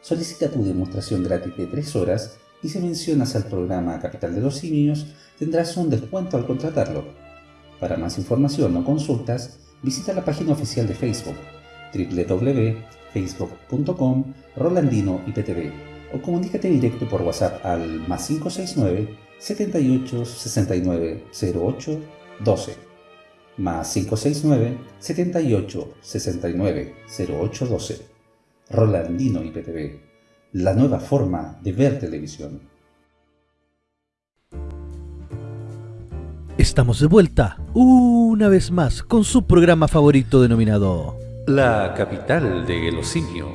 Solicita tu demostración gratis de 3 horas y si mencionas al programa Capital de los Simios tendrás un descuento al contratarlo. Para más información o consultas, visita la página oficial de Facebook www.facebook.com Rolandino IPTV o comunícate directo por WhatsApp al más 569 78 69 08 12 más 569 78 69 08 12 Rolandino IPTV la nueva forma de ver televisión. Estamos de vuelta, una vez más, con su programa favorito denominado... La capital de los simios.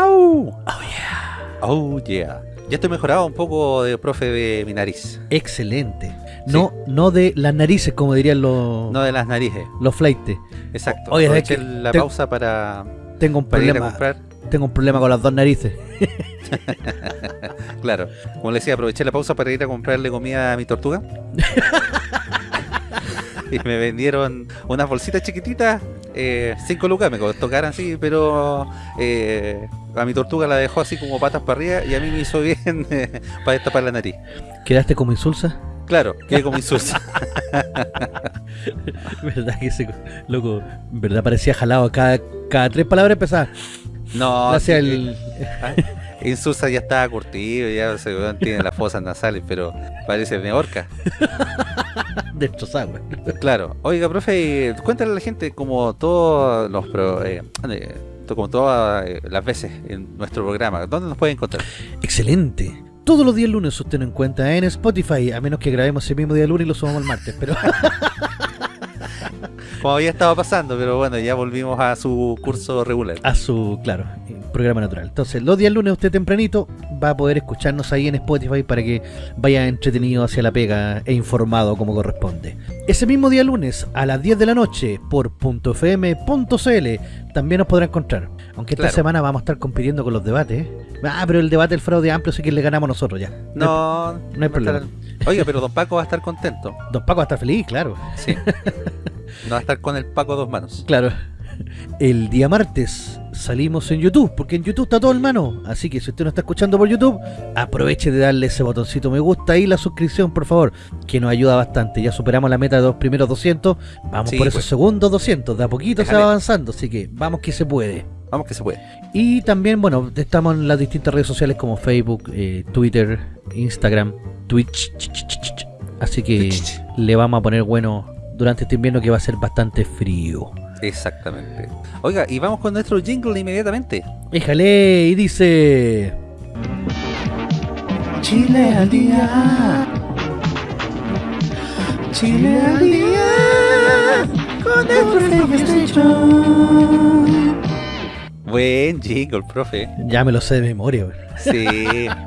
Oh yeah. Oh yeah. Ya estoy mejorado un poco de profe de mi nariz. Excelente. No, no de las narices, como dirían los, No de las narices. los fleites. Exacto. Oye, es que la te- pausa para, Tengo un para ir a problema. comprar. Tengo un problema con las dos narices. Claro. Como le decía, aproveché la pausa para ir a comprarle comida a mi tortuga. y me vendieron unas bolsitas chiquititas, 5 lucas, me costó cara así, pero eh, a mi tortuga la dejó así como patas para arriba y a mí me hizo bien eh, para destapar la nariz. ¿Quedaste como insulsa? Claro, quedé como insulso. ¿Verdad que ese loco, verdad parecía jalado cada, cada tres palabras empezaba. No, Gracias sí, Ah, Insulsa ya estaba curtido, ya se tiene las fosas nasales, pero parece de orca. destrozado. güey. Claro. Oiga, profe, cuéntale a la gente como todos los pro- eh, eh, como todas eh, las veces en nuestro programa, ¿dónde nos pueden encontrar? Excelente. Todos los días lunes usted nos encuentra en Spotify, a menos que grabemos el mismo día lunes y lo subamos el martes, pero Como había estado pasando, pero bueno, ya volvimos a su curso regular. a su, claro, eh, programa natural. Entonces, los días lunes usted tempranito va a poder escucharnos ahí en Spotify para que vaya entretenido hacia la pega e informado como corresponde. Ese mismo día lunes a las 10 de la noche por .fm.cl también nos podrá encontrar. Aunque esta Claro. semana vamos a estar compitiendo con los debates. Ah, pero el debate del fraude amplio sí que le ganamos nosotros ya. No, no hay va a problema. estar- Oiga, pero don Paco va a estar contento. Don Paco va a estar feliz, claro. Sí. No va a estar con el Paco a dos manos. Claro. El día martes salimos en YouTube, porque en YouTube está todo en mano. Así que si usted no está escuchando por YouTube, aproveche de darle ese botoncito me gusta y la suscripción, por favor, que nos ayuda bastante. Ya superamos la meta de los primeros 200, vamos Sí, por esos pues. segundos 200. De a poquito se va avanzando, así que vamos que se puede. Vamos que se puede. Y también, bueno, estamos en las distintas redes sociales como Facebook, eh, Twitter, Instagram, Twitch. Así que le vamos a poner bueno durante este invierno que va a ser bastante frío. Exactamente. Oiga, y vamos con nuestro jingle inmediatamente. Éjale, y dice... Chile al día. Chile al día. Con el profe Station. Buen jingle, profe. Ya me lo sé de memoria. güey. Sí.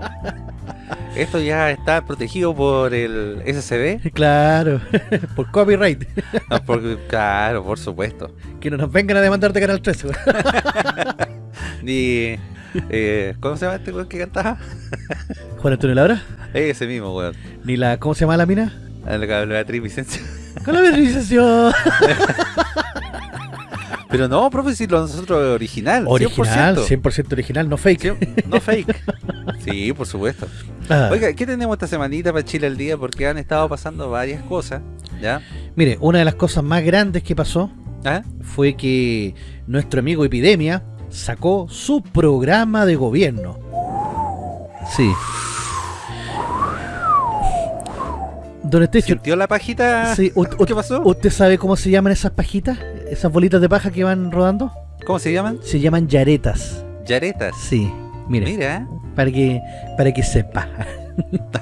Esto ya está protegido por el SCD. Claro, por copyright. No, porque, claro, por supuesto. Que no nos vengan a demandar de Canal 13. güey. Ni. Eh, ¿Cómo se llama este weón que cantaba? Juan Antonio Labra. Ese mismo, weón. Ni la... ¿Cómo se llama la mina? A la que Beatriz Vicencio. Con la vernización. Pero no, profe, si lo nosotros original. Original, 100%. 100% original, no fake. Sí, No fake. Sí, por supuesto. Ah. Oiga, ¿qué tenemos esta semanita para Chile al día? Porque han estado pasando varias cosas. ¿Ya? Mire, una de las cosas más grandes que pasó ¿Ah? fue que nuestro amigo Epidemia sacó su programa de gobierno. Sí. Don Estecho, ¿Sintió la pajita? sí, ¿Qué pasó? ¿usted sabe cómo se llaman esas pajitas? Esas bolitas de paja que van rodando. ¿Cómo se llaman? Se llaman yaretas. Yaretas. Sí, mire, Mira. para que para que sepa.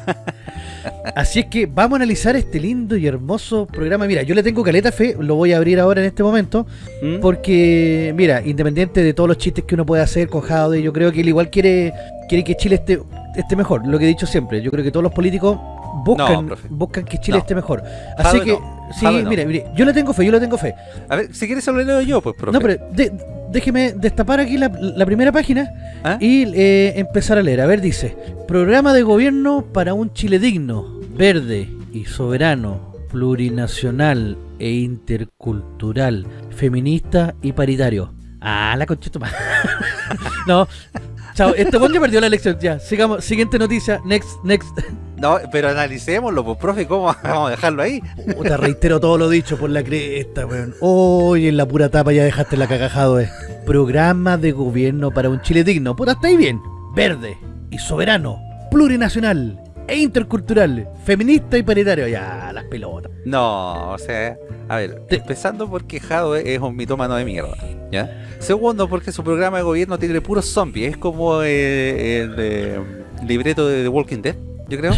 Así es que vamos a analizar este lindo y hermoso programa. Mira, yo le tengo caleta fe, lo voy a abrir ahora en este momento. ¿Mm? Porque, mira, independiente de todos los chistes que uno puede hacer con Jaude, yo creo que él igual quiere, quiere que Chile esté, esté mejor. Lo que he dicho siempre, yo creo que todos los políticos buscan, No, buscan que Chile No. esté mejor. Así que, no. sí, mire, mire, yo le tengo fe, yo le tengo fe. A ver, si quieres solo leo yo, pues, profe. No, pero de- déjeme destapar aquí la, la primera página ¿Ah? y eh, empezar a leer. A ver, dice, programa de gobierno para un Chile digno, verde y soberano, plurinacional e intercultural, feminista y paritario. Ah, la conchita no. Chao, este buen ya perdió la elección. Ya, sigamos. Siguiente noticia. Next, next. No, pero analicémoslo, pues, profe, ¿cómo vamos a dejarlo ahí? Te reitero todo lo dicho por la cresta, weón. Hoy en la pura tapa ya dejaste la cagajado, eh. Programa de gobierno para un Chile digno. Puta, está ahí bien. Verde y soberano, plurinacional e intercultural, feminista y paritario. Ya, las pelotas. No, o sea, a ver, empezando porque Jadwe es un mitómano de mierda, ¿ya? Segundo, porque su programa de gobierno tiene puros zombies, es como eh, el de libreto de The Walking Dead, yo creo.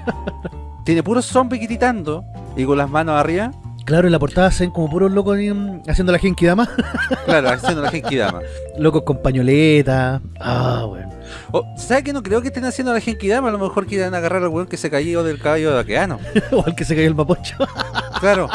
tiene puros zombies gritando y con las manos arriba. Claro, en la portada hacen como puros locos haciendo la Genki Dama. claro, haciendo la Genki Dama. locos con pañoleta. Ah, bueno. Oh, ¿Sabes que no creo que estén haciendo la Genki Dama? A lo mejor quieren agarrar al weón que se cayó del caballo de Aqueano. o al que se cayó el mapocho. claro.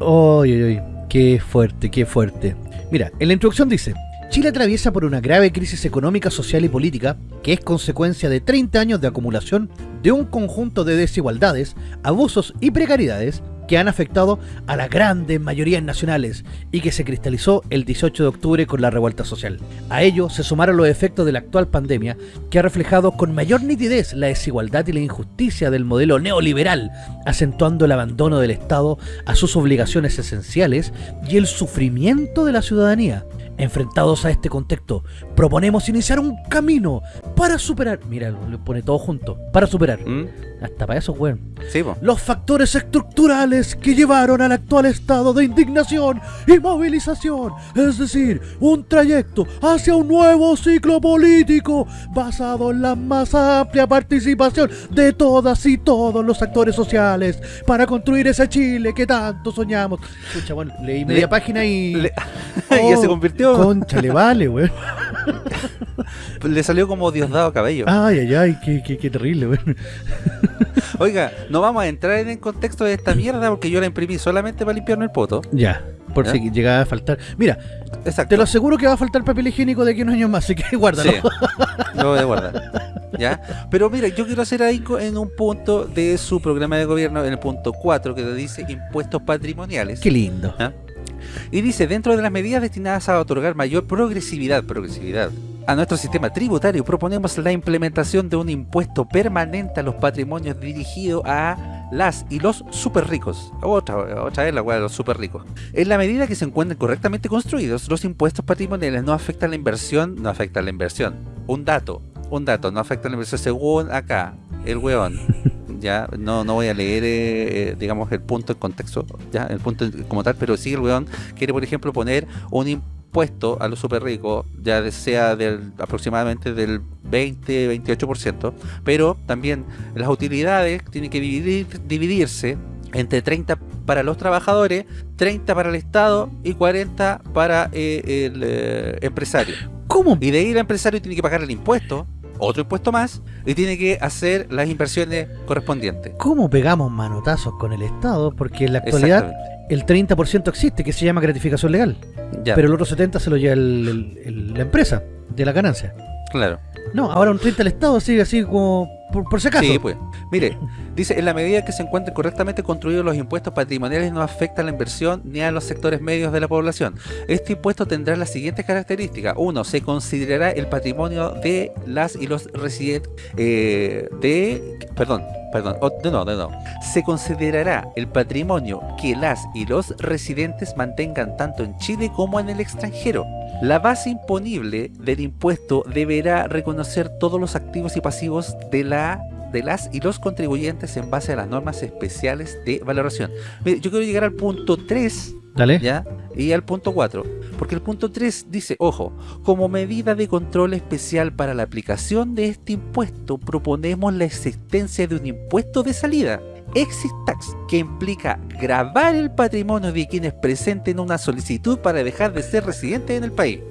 Uy, uy, uy. Qué fuerte, qué fuerte. Mira, en la introducción dice, Chile atraviesa por una grave crisis económica, social y política que es consecuencia de 30 años de acumulación de un conjunto de desigualdades, abusos y precariedades que han afectado a las grandes mayorías nacionales y que se cristalizó el 18 de octubre con la revuelta social. A ello se sumaron los efectos de la actual pandemia que ha reflejado con mayor nitidez la desigualdad y la injusticia del modelo neoliberal, acentuando el abandono del Estado a sus obligaciones esenciales y el sufrimiento de la ciudadanía. Enfrentados a este contexto, proponemos iniciar un camino para superar... Mira, lo pone todo junto. Para superar. ¿Mm? Hasta para eso, weón. Sí, po. Los factores estructurales que llevaron al actual estado de indignación y movilización. Es decir, un trayecto hacia un nuevo ciclo político basado en la más amplia participación de todas y todos los actores sociales para construir ese Chile que tanto soñamos. Escucha, bueno, leí media Le- página y... Le- ya se convirtió. Concha, le vale, weón. Le salió como Diosdado Cabello. Ay, ay, ay, qué, qué, qué terrible, weón. Oiga, no vamos a entrar en el contexto de esta mierda porque yo la imprimí solamente para limpiarme el poto. Ya, por ¿Ya? si llegaba a faltar. Mira, Exacto. te lo aseguro que va a faltar papel higiénico de aquí a unos años más, así que guárdalo. Sí, lo voy a guardar. ¿Ya? Pero mira, yo quiero hacer ahí en un punto de su programa de gobierno, en el punto 4, que dice impuestos patrimoniales. Qué lindo. Y dice, dentro de las medidas destinadas a otorgar mayor progresividad, progresividad a nuestro sistema tributario, proponemos la implementación de un impuesto permanente a los patrimonios dirigido a las y los super ricos. Otra, otra vez la weá de los super ricos. En la medida que se encuentren correctamente construidos, los impuestos patrimoniales no afectan la inversión, no afectan la inversión. Un dato, un dato, no afecta la inversión según acá, el weón. Ya, no, no voy a leer, eh, eh, digamos, el punto en contexto, ya, el punto como tal, pero sí el weón quiere, por ejemplo, poner un impuesto a los super ricos, ya sea del aproximadamente del 20-28%, pero también las utilidades tienen que dividir- dividirse entre 30 para los trabajadores, 30 para el Estado y 40 para eh, el eh, empresario. ¿Cómo? Y de ahí el empresario tiene que pagar el impuesto, otro impuesto más, y tiene que hacer las inversiones correspondientes. ¿Cómo pegamos manotazos con el Estado? Porque en la actualidad Exactamente. El 30% existe, que se llama gratificación legal. Ya, Pero el otro 70% se lo lleva el- el- el- la empresa, de la ganancia. claro. No, ahora un 30% el Estado sigue así como por, si acaso. Sí, pues. Mire, dice, en la medida que se encuentren correctamente construidos los impuestos patrimoniales no afecta a la inversión ni a los sectores medios de la población. Este impuesto tendrá las siguientes características. Uno, se considerará el patrimonio de las y los residentes eh, de... Perdón, perdón, oh, no, de no. Se considerará el patrimonio que las y los residentes mantengan tanto en Chile como en el extranjero. La base imponible del impuesto deberá reconocer todos los activos y pasivos de la de las y los contribuyentes en base a las normas especiales de valoración. Mire, yo quiero llegar al punto 3 Dale. ¿ya? Y al punto 4. Porque el punto 3 dice, ojo, como medida de control especial para la aplicación de este impuesto, proponemos la existencia de un impuesto de salida. Exit tax, que implica grabar el patrimonio de quienes presenten una solicitud para dejar de ser residentes en el país.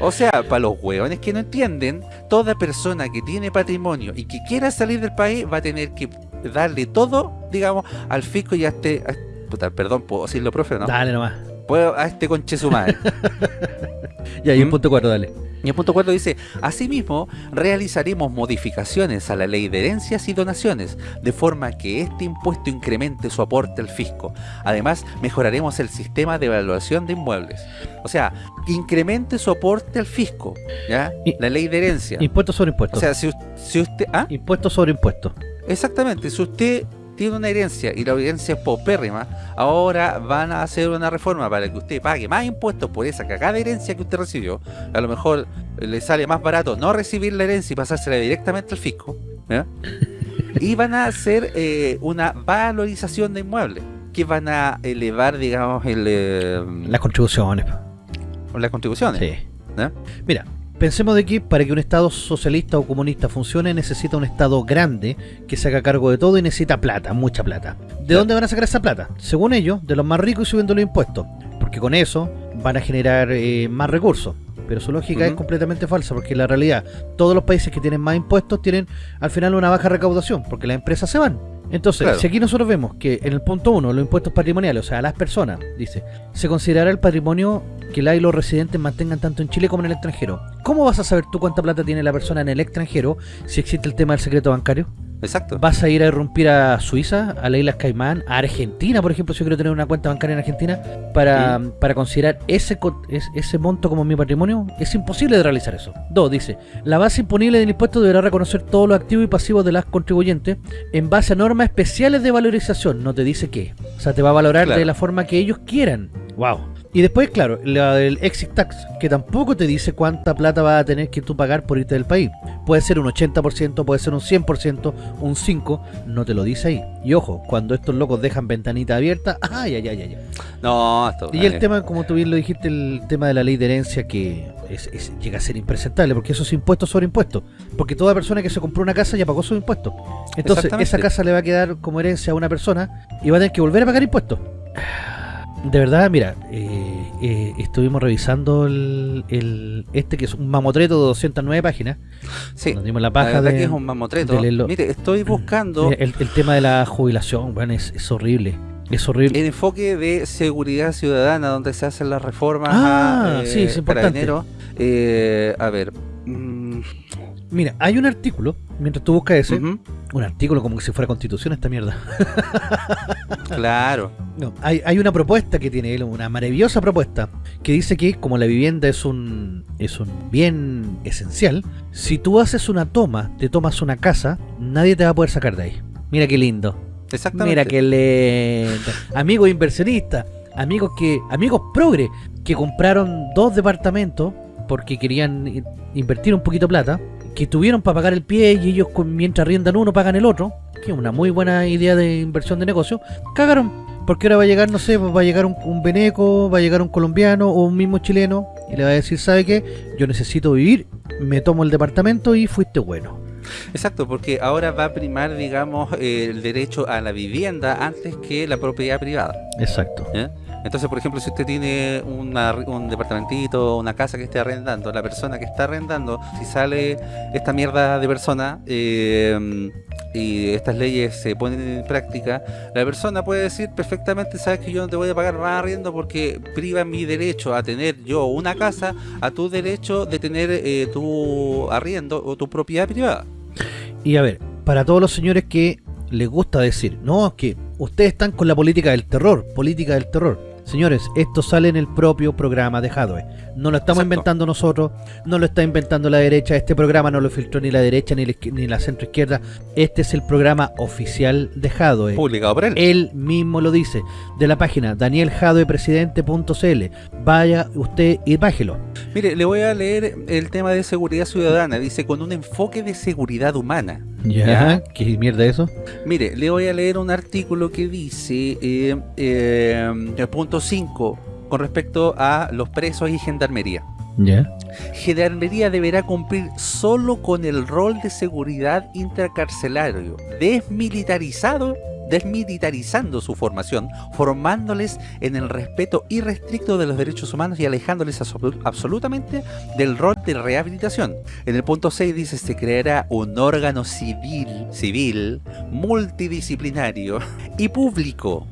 O sea, para los hueones que no entienden, toda persona que tiene patrimonio y que quiera salir del país va a tener que darle todo, digamos, al fisco y a este... a- puta, perdón, ¿puedo decirlo, profe no? Dale nomás. Puedo- a este conche su madre. Ya, y el ¿Mm? punto 4, dale. Y el punto 4 dice, asimismo, realizaremos modificaciones a la ley de herencias y donaciones, de forma que este impuesto incremente su aporte al fisco. Además, mejoraremos el sistema de evaluación de inmuebles. O sea, incremente su aporte al fisco, ¿ya? La ley de herencia. Impuesto sobre impuesto. O sea, si, si usted... ¿ah? impuesto sobre impuesto. Exactamente, si usted tiene una herencia y la herencia es paupérrima, ahora van a hacer una reforma para que usted pague más impuestos por esa cagada herencia que usted recibió. A lo mejor eh, le sale más barato no recibir la herencia y pasársela directamente al fisco. ¿ya? Y van a hacer eh, una valorización de inmuebles que van a elevar, digamos, el, eh, Las contribuciones. las contribuciones. Sí. Mira, pensemos de que para que un Estado socialista o comunista funcione necesita un Estado grande que se haga cargo de todo y necesita plata, mucha plata. ¿De Claro. dónde van a sacar esa plata? Según ellos, de los más ricos y subiendo los impuestos. Porque con eso van a generar eh, más recursos. Pero su lógica es completamente falsa, porque en la realidad todos los países que tienen más impuestos tienen al final una baja recaudación, porque las empresas se van. Entonces, Claro. si aquí nosotros vemos que en el punto 1, los impuestos patrimoniales, o sea, a las personas, dice, se considerará el patrimonio que la y los residentes mantengan tanto en Chile como en el extranjero. ¿Cómo vas a saber tú cuánta plata tiene la persona en el extranjero si existe el tema del secreto bancario? Exacto. ¿Vas a ir a irrumpir a Suiza, a las Islas Caimán, a Argentina, por ejemplo, si yo quiero tener una cuenta bancaria en Argentina, para, para considerar ese, ese monto como mi patrimonio? Es imposible de realizar eso. Dos, dice, la base imponible del impuesto deberá reconocer todos los activos y pasivos de las contribuyentes en base a normas especiales de valorización. No te dice qué. O sea, te va a valorar Claro. de la forma que ellos quieran. Wow. Y después, claro, la del exit tax, que tampoco te dice cuánta plata vas a tener que tú pagar por irte del país. Puede ser un 80%, puede ser un 100%, un 5%, no te lo dice ahí. Y ojo, cuando estos locos dejan ventanita abierta, ay, ay, ay, ay. No, esto Y el tema, como tú bien lo dijiste, el tema de la ley de herencia que es- es- llega a ser impresentable, porque eso es impuesto sobre impuesto. Porque toda persona que se compró una casa ya pagó su impuesto. Entonces, esa casa le va a quedar como herencia a una persona y va a tener que volver a pagar impuestos. De verdad, mira, eh, eh, estuvimos revisando el, el- este que es un mamotreto de 209 páginas. Sí, Nos dimos la la paja verdad de, que es un mamotreto. Mire, estoy buscando Mira, el, el tema de la jubilación, bueno, es, es horrible. Es horrible. el enfoque de seguridad ciudadana donde se hacen las reformas Ah, a eh, sí, es importante. Eh, a ver. mm, Mira, hay un artículo, mientras tú buscas ese, un artículo como que si fuera constitución esta mierda. claro. No, hay, hay una propuesta que tiene él, una maravillosa propuesta, que dice que como la vivienda es un, es un bien esencial, si tú haces una toma, te tomas una casa, nadie te va a poder sacar de ahí. Mira qué lindo. Exactamente. Mira qué lindo. Amigos inversionistas, amigos que, amigos progre, que compraron dos departamentos porque querían invertir un poquito de plata, que tuvieron para pagar el pie y ellos mientras riendan uno pagan el otro, que es una muy buena idea de inversión de negocio, cagaron. Porque ahora va a llegar, no sé, va a llegar un, un veneco, va a llegar un colombiano o un mismo chileno y le va a decir, ¿sabe qué? Yo necesito vivir, me tomo el departamento y fuiste bueno. Exacto, porque ahora va a primar, digamos, el derecho a la vivienda antes que la propiedad privada. Exacto. Entonces, por ejemplo, si usted tiene una- un departamentito, una casa que esté arrendando, la persona que está arrendando, si sale esta mierda de persona eh, y estas leyes se ponen en práctica, la persona puede decir perfectamente, sabes que yo no te voy a pagar más arriendo porque priva mi derecho a tener yo una casa a tu derecho de tener eh, tu arriendo o tu propiedad privada. Y a ver, para todos los señores que les gusta decir, no, es que ustedes están con la política del terror, política del terror. Señores, esto sale en el propio programa de Hadwe. No lo estamos Exacto. inventando nosotros, no lo está inventando la derecha. Este programa no lo filtró ni la derecha ni la, ni la centro izquierda. Este es el programa oficial de Hadwe. Publicado por él. Él mismo lo dice, de la página danieljadoepresidente.cl. Vaya usted y bájelo. Mire, le voy a leer el tema de seguridad ciudadana. Dice, con un enfoque de seguridad humana. Ya, ¿qué mierda es eso? Mire, le voy a leer un artículo que dice, eh, eh, el punto 5, con respecto a los presos y gendarmería. Ya. Gendarmería deberá cumplir solo con el rol de seguridad intracarcelario, desmilitarizado, desmilitarizando su formación, formándoles en el respeto irrestricto de los derechos humanos y alejándoles absolu- absolutamente del rol de rehabilitación. En el punto 6 dice, se creará un órgano civil, civil, multidisciplinario y público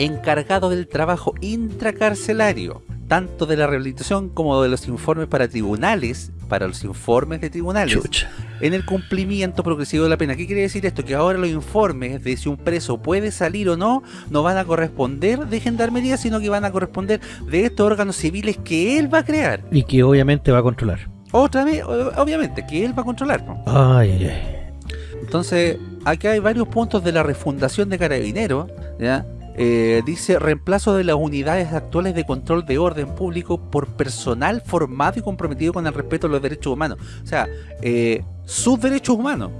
encargado del trabajo intracarcelario tanto de la rehabilitación como de los informes para tribunales, para los informes de tribunales, Chucha. en el cumplimiento progresivo de la pena. ¿Qué quiere decir esto? Que ahora los informes de si un preso puede salir o no, no van a corresponder de gendarmería, sino que van a corresponder de estos órganos civiles que él va a crear. Y que obviamente va a controlar. Otra vez, obviamente, que él va a controlar. ¿no? Ay, ay, ay. Entonces, acá hay varios puntos de la refundación de Carabineros, ¿ya? Eh, dice reemplazo de las unidades actuales de control de orden público por personal formado y comprometido con el respeto a los derechos humanos. O sea, eh, sus derechos humanos.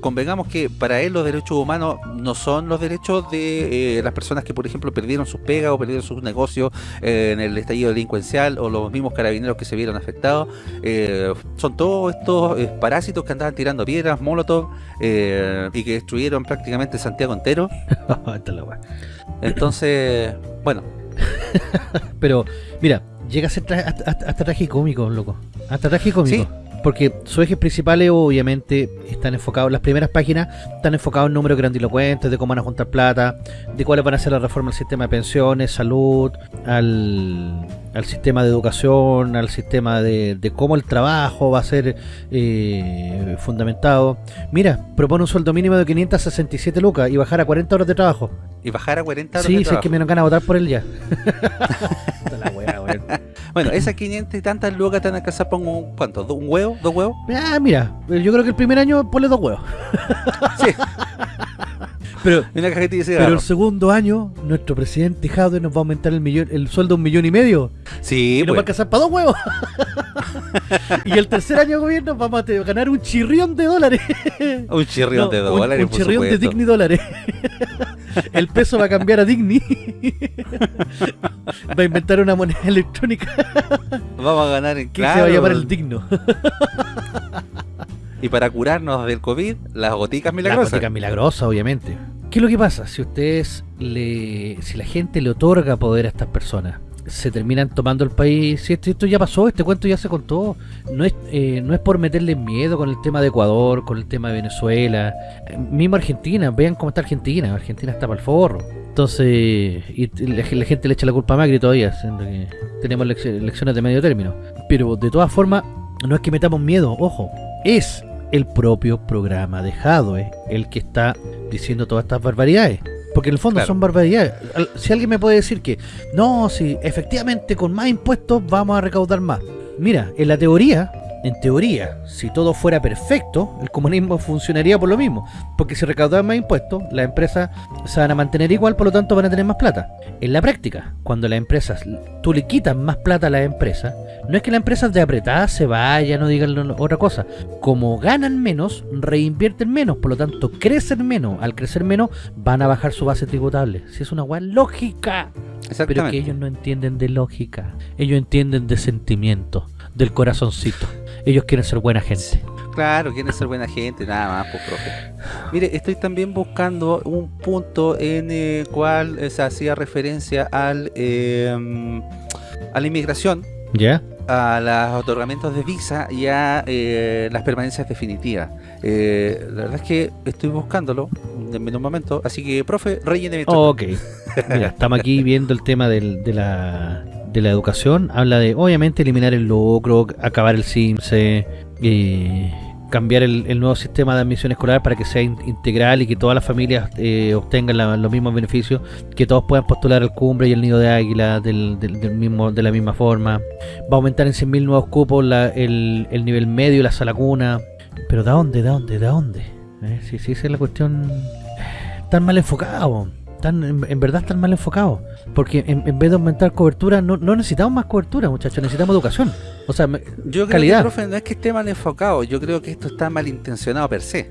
Convengamos que para él los derechos humanos no son los derechos de eh, las personas que, por ejemplo, perdieron sus pegas o perdieron sus negocios eh, en el estallido delincuencial o los mismos carabineros que se vieron afectados. Eh, son todos estos parásitos que andaban tirando piedras, molotov y que destruyeron prácticamente Santiago entero. Entonces, bueno, Pero, mira, llega a ser hasta, hasta, hasta tragicómico, loco. Hasta tragicómico. Sí. Porque sus ejes principales obviamente están enfocados, las primeras páginas están enfocados en números grandilocuentes, de cómo van a juntar plata, de cuáles van a ser las reformas al sistema de pensiones, salud, al, al sistema de educación, al sistema de, de cómo el trabajo va a ser eh, fundamentado. Mira, propone un sueldo mínimo de 567 lucas y bajar a 40 horas de trabajo. y bajar a 40 horas Sí, de si es trabajo. que me dan ganas de votar por él ya. La weá, weón. Bueno, esas 500 y tantas lucas te van a alcanzar por un, ¿cuánto? ¿Un huevo? ¿Dos huevos? Ah, mira, yo creo que el primer año ponle dos huevos. Sí. Pero, una el segundo año, nuestro presidente Jadwe nos va a aumentar el millón, el sueldo a un millón y medio. Sí, y nos va a alcanzar para dos huevos. y el tercer año de gobierno vamos a ganar un chirrión de dólares. Un chirrión No, de un- dólares, Un, por chirrión de. Digni dólares. el peso va a cambiar a Digni. va a inventar una moneda electrónica Vamos a ganar en que se va a llamar el Digno. Y para curarnos del COVID, las goticas La milagrosas. gótica milagrosa, obviamente. ¿Qué es lo que pasa? Si ustedes le. si la gente le otorga poder a estas personas, se terminan tomando el país. Si esto, esto ya pasó, este cuento ya se contó. No es, eh, no es por meterle miedo con el tema de Ecuador, con el tema de Venezuela. Mismo Argentina, vean cómo está Argentina. Argentina está para el forro. Entonces, y la, la gente le echa la culpa a Macri todavía, siendo que tenemos elec- elecciones de medio término. Pero de todas formas, no es que metamos miedo, ojo, es el propio programa de Jadwe el que está diciendo todas estas barbaridades. Porque en el fondo Claro. son barbaridades. Si alguien me puede decir que no, si efectivamente con más impuestos vamos a recaudar más. Mira, en la teoría, en teoría, si todo fuera perfecto, el comunismo funcionaría por lo mismo. Porque si recaudan más impuestos, las empresas se van a mantener igual, por lo tanto van a tener más plata. En la práctica, cuando las empresas, tú le quitas más plata a las empresas, no es que las empresas de apretada se vayan o digan otra cosa. Como ganan menos, reinvierten menos, por lo tanto crecen menos. Al crecer menos, van a bajar su base tributable. Si es una weá lógica. Pero Exactamente. que ellos no entienden de lógica. Ellos entienden de sentimiento, del corazoncito. Ellos quieren ser buena gente. Claro, quieren ser buena gente, nada más, pues, profe. Mire, estoy también buscando un punto en el cual eh, se hacía referencia al eh, a la inmigración, ¿Ya? a los otorgamientos de visa y a eh, las permanencias definitivas. Eh, la verdad es que estoy buscándolo en un momento, así que, profe, rellene mientras Ok. Mira, estamos aquí viendo el tema del- de, la, de la educación. Habla de, obviamente, eliminar el lucro, acabar el CIMSE, eh, cambiar el, nuevo sistema de admisión escolar para que sea in- integral y que todas las familias eh, obtengan los mismos beneficios, que todos puedan postular al cumbre y el nido de águila del, del- del mismo, de la misma forma. Va a aumentar en 100.000 nuevos cupos la- el, el nivel medio la sala cuna. Pero ¿de dónde? ¿De dónde? ¿De dónde? Eh, sí, sí, esa es la cuestión tan mal enfocado. Tan, en, en verdad tan mal enfocado. Porque en, en vez de aumentar cobertura, no, no necesitamos más cobertura, muchachos, necesitamos educación. O sea, me- Yo creo calidad. que, profe, no es que esté mal enfocado, yo creo que esto está mal intencionado per se.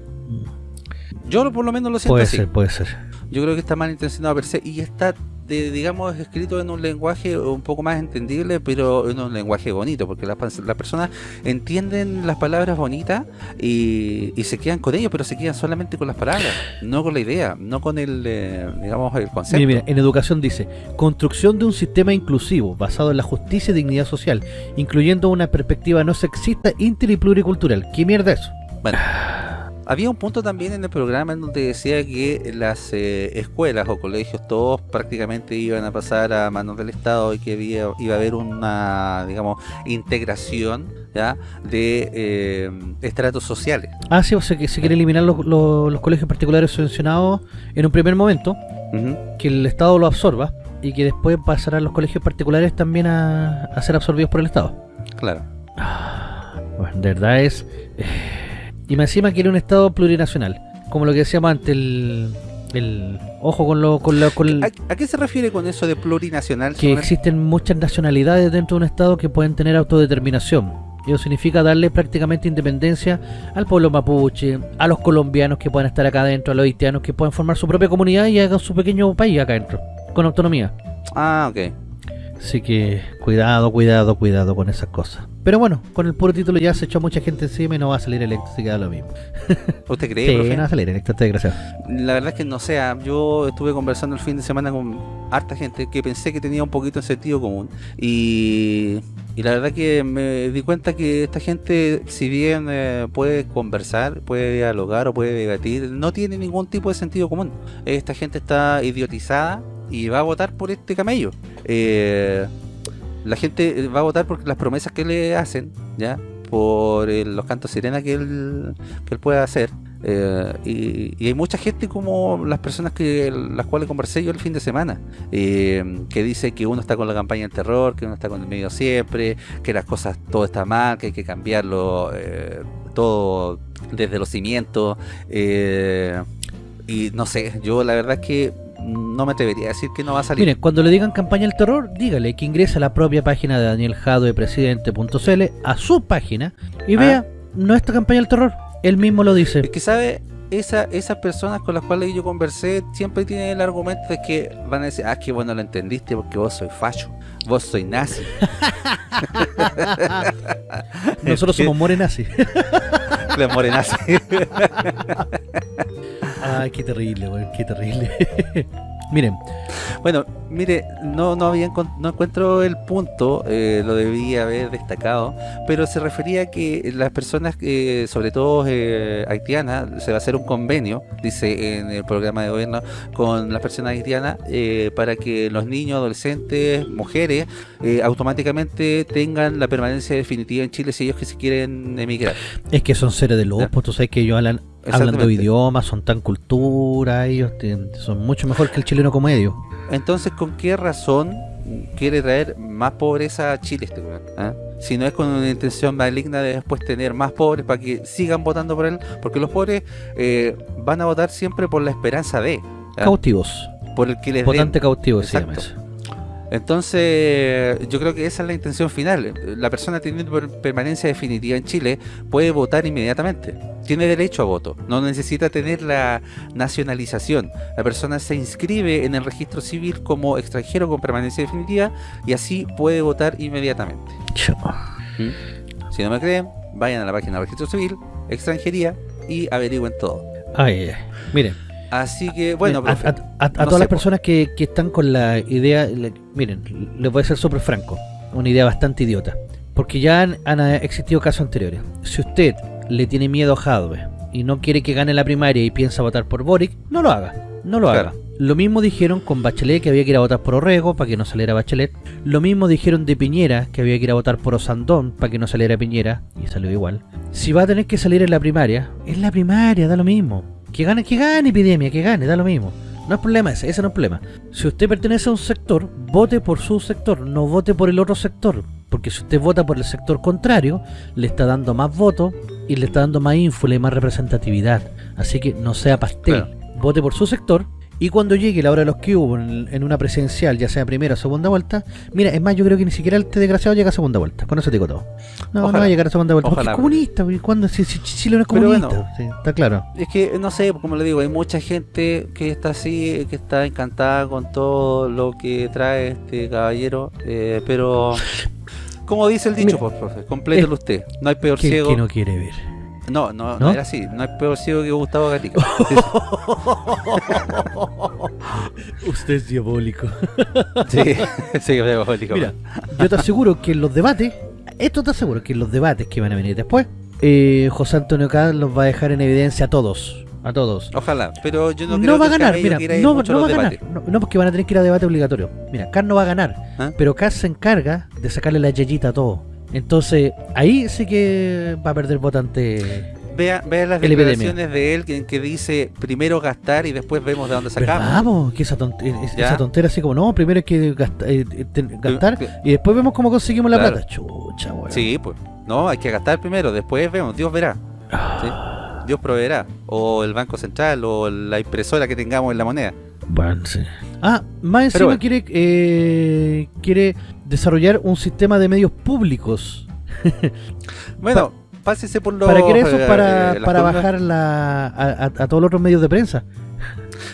Yo lo- por lo menos lo siento puede así. ser, puede ser. Yo creo que está mal intencionado per se y está, de, digamos, escrito en un lenguaje un poco más entendible, pero en un lenguaje bonito, porque las las personas entienden las palabras bonitas y, y se quedan con ellos, pero se quedan solamente con las palabras, no con la idea, no con el, eh, digamos, el concepto. Mira, mira, en educación dice, construcción de un sistema inclusivo basado en la justicia y dignidad social, incluyendo una perspectiva no sexista, inter y pluricultural. ¿Qué mierda es eso? Bueno, había un punto también en el programa en donde decía que las eh, escuelas o colegios todos prácticamente iban a pasar a manos del Estado y que había, iba a haber una, digamos, integración ¿ya? de eh, estratos sociales. Ah, sí, o sea que se quiere eliminar los, los, los colegios particulares subvencionados en un primer momento, que el Estado lo absorba y que después pasarán los colegios particulares también a, a ser absorbidos por el Estado. Claro. Bueno, de verdad es... eh, y más encima quiere un Estado plurinacional, como lo que decíamos antes, el... el ojo con lo... Con lo con el- ¿A, a qué se refiere con eso de plurinacional? que existen muchas nacionalidades dentro de un Estado que pueden tener autodeterminación. Eso significa darle prácticamente independencia al pueblo mapuche, a los colombianos que puedan estar acá adentro, a los haitianos que puedan formar su propia comunidad y hagan su pequeño país acá adentro, con autonomía. Ah, ok. Así que cuidado, cuidado, cuidado con esas cosas. Pero bueno, con el puro título ya se echó mucha gente encima y no va a salir electo, así que da lo mismo. ¿Usted cree, Sí, profe? no va a salir electo, este desgraciado. La verdad es que no sé, ah, yo estuve conversando el fin de semana con harta gente que pensé que tenía un poquito de sentido común y, y la verdad que me di cuenta que esta gente, si bien eh, puede conversar, puede dialogar o puede debatir, no tiene ningún tipo de sentido común. Esta gente está idiotizada y va a votar por este camello. Eh, la gente va a votar por las promesas que le hacen, ¿ya? Por el- los cantos sirena que él, que él puede hacer. Eh, y, hay mucha gente como las personas que las cuales conversé yo el fin de semana eh, que dice que uno está con la campaña del terror que uno está con el medio siempre que las cosas todo está mal que hay que cambiarlo eh, todo desde los cimientos eh, y no sé yo la verdad es que no me atrevería a decir que no va a salir Miren, cuando le digan campaña del terror, dígale que ingrese a la propia página de Daniel Jado de presidente.cl, a su página, y Ah. vea nuestra campaña del terror. Él mismo lo dice. Es que sabe, esa, esas personas con las cuales yo conversé siempre tienen el argumento de que van a decir, ah, que bueno lo entendiste porque vos soy facho, vos soy nazi. Nosotros somos morenazis. La morenazi. Ay, qué terrible, weón, qué terrible. Miren, bueno, mire, no, no había no encuentro el punto, eh, lo debía haber destacado, pero se refería a que las personas, eh, sobre todo eh, haitianas, se va a hacer un convenio, dice en el programa de gobierno, con las personas haitianas eh, para que los niños, adolescentes, mujeres, eh, automáticamente tengan la permanencia definitiva en Chile si ellos que se quieren emigrar. es que son seres de luz, Ya. pues tú sabes que ellos hablan, hablan de idiomas, son tan cultura, ellos son mucho mejor que el chileno promedio. Entonces, ¿con qué razón quiere traer más pobreza a Chile este weón? ¿Ah? Si no es con una intención maligna de después tener más pobres para que sigan votando por él, porque los pobres eh, van a votar siempre por la esperanza de, ¿ah? Cautivos, por el que les den. votante cautivo se llama Exacto. eso. Entonces, yo creo que esa es la intención final. La persona teniendo per- permanencia definitiva en Chile puede votar inmediatamente. Tiene derecho a voto. No necesita tener la nacionalización. La persona se inscribe en el registro civil como extranjero con permanencia definitiva y así puede votar inmediatamente. Si no me creen, vayan a la página del registro civil, extranjería y averigüen todo. Ay. Miren, Así que, bueno, a, profe, a- a- a no todas las personas que, que están con la idea, le- miren, les voy a ser súper franco, una idea bastante idiota, porque ya han, han, eh, existido casos anteriores. Si usted le tiene miedo a Jadwe y no quiere que gane la primaria y piensa votar por Boric, no lo haga, no lo Claro. haga. Lo mismo dijeron con Bachelet que había que ir a votar por Orrego para que no saliera Bachelet. Lo mismo dijeron de Piñera que había que ir a votar por Osandón para que no saliera Piñera y salió igual. Si va a tener que salir en la primaria, es la primaria, da lo mismo. Que gane, que gane epidemia, que gane, da lo mismo. No es problema ese, ese no es problema. Si usted pertenece a un sector, vote por su sector, no vote por el otro sector. Porque si usted vota por el sector contrario, le está dando más votos y le está dando más ínfula y más representatividad. Así que no sea pastel. Claro. Vote por su sector. Y cuando llegue la hora de los que hubo en, en una presidencial, ya sea primera o segunda vuelta, mira, es más, yo creo que ni siquiera este desgraciado llega a segunda vuelta. Con eso te digo todo. No, no va a llegar a segunda vuelta. Porque Ojalá. es comunista. ¿Cuándo? Si, si, Chile no es comunista. bueno. sí, está claro. Es que, no sé, como le digo, hay mucha gente que está así, que está encantada con todo lo que trae este caballero, eh, pero, como dice el dicho, Mira, por profe, complételo usted. No hay peor ciego. que no quiere ver. No, no, no, ¿No? era así. No hay peor ciego que Gustavo Gatica. Usted es diabólico. sí, sí, que diabólico. Mira, yo te aseguro que en los debates, esto te aseguro que en los debates que van a venir después, eh, José Antonio Caz los va a dejar en evidencia a todos. A todos. Ojalá, pero yo no, No, creo va que ganar, mira, ir no, mucho no a va a ganar. No, no, porque van a tener que ir a debate obligatorio. Mira, Caz no va a ganar, ¿Ah? pero Caz se encarga de sacarle la yeyita a todo. Entonces, ahí sí que va a perder votante. Vea, vea las declaraciones de él que, que dice primero gastar y después vemos de dónde sacamos. ¿Verdad, po? Que esa, tont- es- ¿Ya? esa tontera así como, no, primero hay que gasta- eh, eh, gastar y después vemos cómo conseguimos la Claro. plata. Chucha, weón. Sí, pues. No, hay que gastar primero, después vemos, Dios verá. Ah, ¿sí? Dios proveerá. O el Banco Central, o la impresora que tengamos en la moneda. Bueno, sí. Ah, más encima bueno. quiere, eh, quiere desarrollar un sistema de medios públicos. Bueno, pásese por los. ¿Para qué eso? eh, Para, eh, para bajar la, a, a- a todos los otros medios de prensa.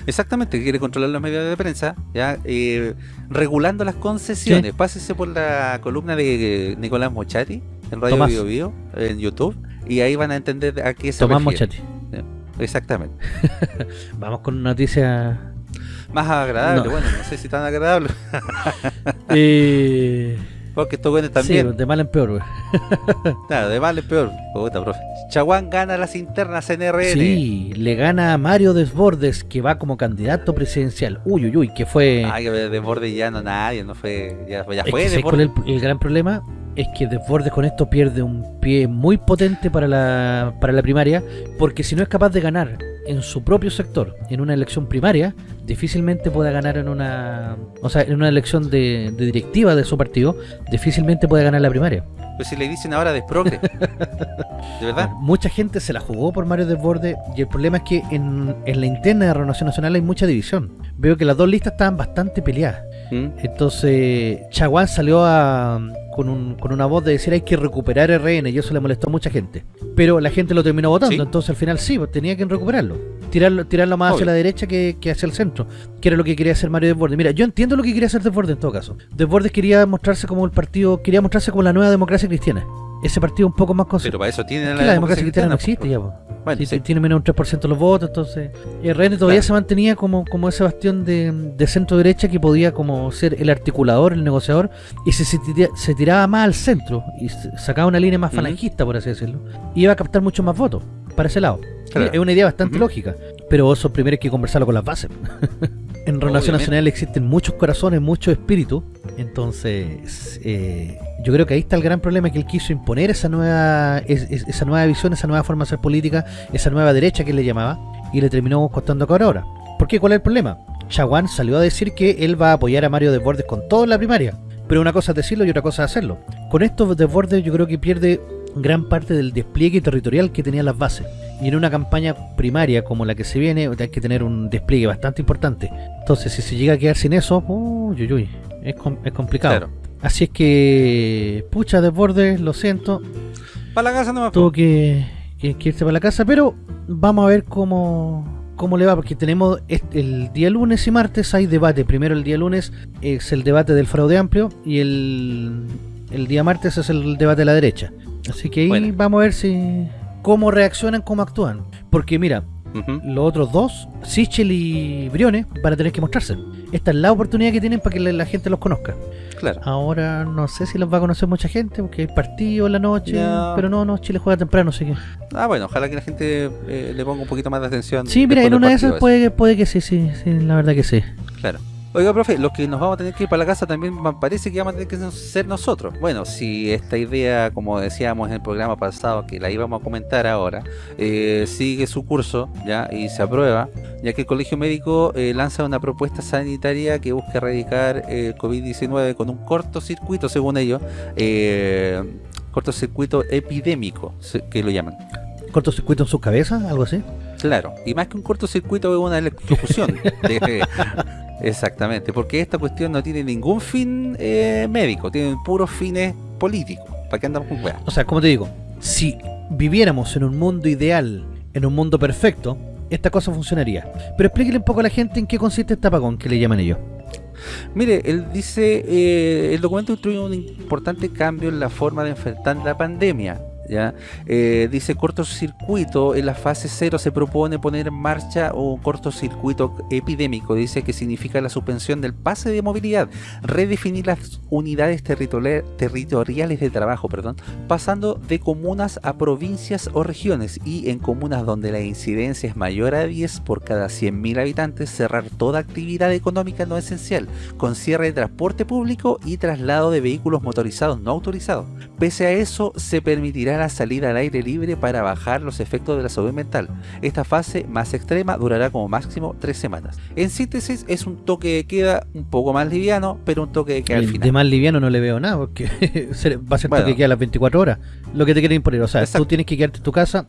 Exactamente, quiere controlar los medios de prensa, ya eh, regulando las concesiones. Pásese por la columna de eh, Nicolás Mochati en Radio Tomás. Bio Bio, en YouTube, y ahí van a entender a qué se Tomás refiere. Mochati. Exactamente. Vamos con una noticia. Más agradable, No. bueno, no sé si tan agradable, eh, porque estos buenos sí, también. de mal en peor. güey. Claro, de mal es peor. Puta, profe. Chaguán gana las internas en RN. Sí, le gana a Mario Desbordes, que va como candidato presidencial. Uy, uy, uy, que fue. Ay, que de borde ya no nadie, no fue. Ya, ya Es fue que de ¿sabes cuál es borde. el, el gran problema es que Desbordes con esto pierde un pie muy potente para la, para la primaria, porque si no es capaz de ganar en su propio sector, en una elección primaria, difícilmente pueda ganar en una, o sea, en una elección de, de directiva de su partido, difícilmente puede ganar la primaria. Pues si le dicen ahora desprogre. de verdad. Mucha gente se la jugó por Mario Desbordes y el problema es que en, en la interna de Renovación Nacional hay mucha división. Veo que las dos listas estaban bastante peleadas. ¿Mm? Entonces, Chaguán salió a, con, un- con una voz de decir hay que recuperar RN y eso le molestó a mucha gente. Pero la gente lo terminó votando, Sí. entonces al final sí, pues, tenía que recuperarlo. Tirarlo, tirarlo más hacia la derecha que, que hacia el centro, que era lo que quería hacer Mario Desbordes. Mira, yo entiendo lo que quería hacer Desbordes en todo caso. Desbordes quería mostrarse como el partido, quería mostrarse como la nueva democracia cristiana. Ese partido un poco más Pero conservador. para eso tiene la, democracia cristiana no existe ya, po. Bueno, Sí, sí. Tiene menos de un 3% de los votos, entonces RN todavía Claro. se mantenía como, como ese bastión de, de centro derecha que podía como ser el articulador, el negociador, y se, se, tira- se tiraba más al centro y sacaba una línea más falangista, por así decirlo, y iba a captar muchos más votos para ese lado. Claro. Es una idea bastante lógica, pero eso primero hay que conversarlo con las bases. en Renovación. Nacional existen muchos corazones, mucho espíritu, entonces eh, yo creo que ahí está el gran problema que él quiso imponer esa nueva es- es- esa nueva visión, esa nueva forma de hacer política, esa nueva derecha que él le llamaba, y le terminó costando caro ahora. ¿Por qué? ¿Cuál es el problema? Chaguán salió a decir que él va a apoyar a Mario Desbordes con todo en la primaria, pero una cosa es decirlo y otra cosa es hacerlo. Con esto Desbordes yo creo que pierde gran parte del despliegue territorial que tenían las bases. Y en una campaña primaria como la que se viene, hay que tener un despliegue bastante importante. Entonces, si se llega a quedar sin eso, uy, uy, uy, es, com- es complicado. Claro. Así es que, pucha, Desbordes, lo siento, Para la casa no me tuvo que, que- que irse para la casa, pero vamos a ver cómo, cómo le va, porque tenemos este- el día lunes y martes hay debate. Primero el día lunes es el debate del fraude amplio y el, el día martes es el debate de la derecha. Así que ahí Bueno. vamos a ver si cómo reaccionan, cómo actúan. Porque mira, los otros dos, Sichel y Briones, van a tener que mostrarse. Esta es la oportunidad que tienen para que la, la gente los conozca. Claro. Ahora no sé si los va a conocer mucha gente porque hay partido en la noche, No. pero no, no, Chile juega temprano, así que... Ah, bueno, ojalá que la gente eh, le ponga un poquito más de atención. Sí, mira, en una de esas puede, que- puede que sí, sí, sí, la verdad que sí. Claro. Oiga, profe, los que nos vamos a tener que ir para la casa también me parece que vamos a tener que ser nosotros. Bueno, si esta idea, como decíamos en el programa pasado, que la íbamos a comentar ahora, eh, sigue su curso ya y se aprueba, ya que el Colegio Médico eh, lanza una propuesta sanitaria que busca erradicar el COVID-19 con un cortocircuito, según ellos, eh, cortocircuito epidémico, que lo llaman. ¿Cortocircuito en sus cabezas? ¿Algo así? Claro, y más que un cortocircuito es una electrocución. de- exactamente, porque esta cuestión no tiene ningún fin eh, médico, tiene puros fines políticos. ¿Para qué andamos con weas? O sea, como te digo, si viviéramos en un mundo ideal, en un mundo perfecto, esta cosa funcionaría. Pero explíquele un poco a la gente en qué consiste este apagón que le llaman ellos. Mire, él dice, eh, el documento instruye un importante cambio en la forma de enfrentar la pandemia. ¿Ya? Eh, dice cortocircuito, en la fase 0 se propone poner en marcha un cortocircuito epidémico, dice que significa la suspensión del pase de movilidad, redefinir las unidades territoriales de trabajo, perdón, pasando de comunas a provincias o regiones y en comunas donde la incidencia es mayor a 10 por cada 100.000 habitantes, cerrar toda actividad económica no esencial, con cierre de transporte público y traslado de vehículos motorizados no autorizados. Pese a eso, se permitirá la salida al aire libre para bajar los efectos de la salud mental. Esta fase más extrema durará como máximo tres semanas. En síntesis, es un toque de queda un poco más liviano, pero un toque de queda al final. De más liviano no le veo nada, porque va a ser toque de queda a las 24 horas. Lo que te quieren imponer, o sea, tú tienes que quedarte en tu casa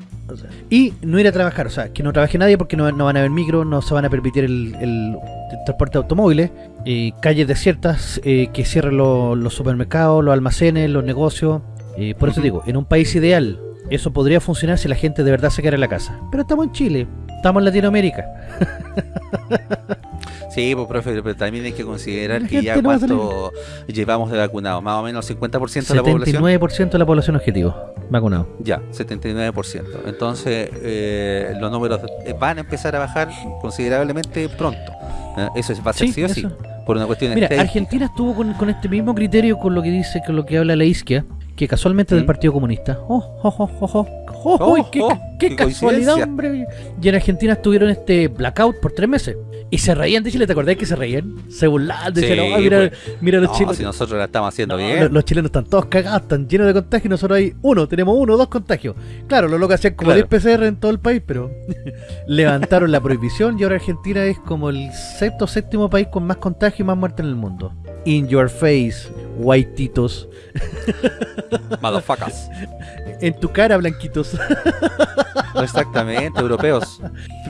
y no ir a trabajar, o sea, que no trabaje nadie porque no, van a haber micro, no se van a permitir el, transporte de automóviles, eh, calles desiertas, eh, que cierren los supermercados, los almacenes, los negocios. Eh, por eso digo, en un país ideal, eso podría funcionar si la gente de verdad se quedara en la casa. Pero estamos en Chile, estamos en Latinoamérica. Sí, pues profe, pero también hay que considerar que ya cuánto llevamos de vacunados, más o menos 50% de la población. 79% de la población objetivo, vacunado. Ya, 79%. Entonces, eh, los números van a empezar a bajar considerablemente pronto. ¿eh? Eso va a ser sí, o sí, por una cuestión Mira, Argentina estuvo con, este mismo criterio con lo que dice, con lo que habla la isquia, que casualmente del ¿Mm? Partido Comunista. Oh, oh, oh, oh, oh. oh, qué, oh, qué, casualidad, hombre! Y en Argentina estuvieron este blackout por tres meses. Y se reían de Chile, ¿te acordás que se reían? Se burlaban, decían, mira, mira los chilenos. si nosotros la estamos haciendo bien. Los, chilenos están todos cagados, están llenos de contagios y nosotros hay uno, tenemos uno o dos contagios. Claro, los locos hacían como 10 PCR en todo el país, pero levantaron la prohibición y ahora Argentina es como el sexto o séptimo país con más contagios y más muertes en el mundo. In your face, whiteitos. Motherfuckers. En tu cara, blanquitos. Exactamente, europeos.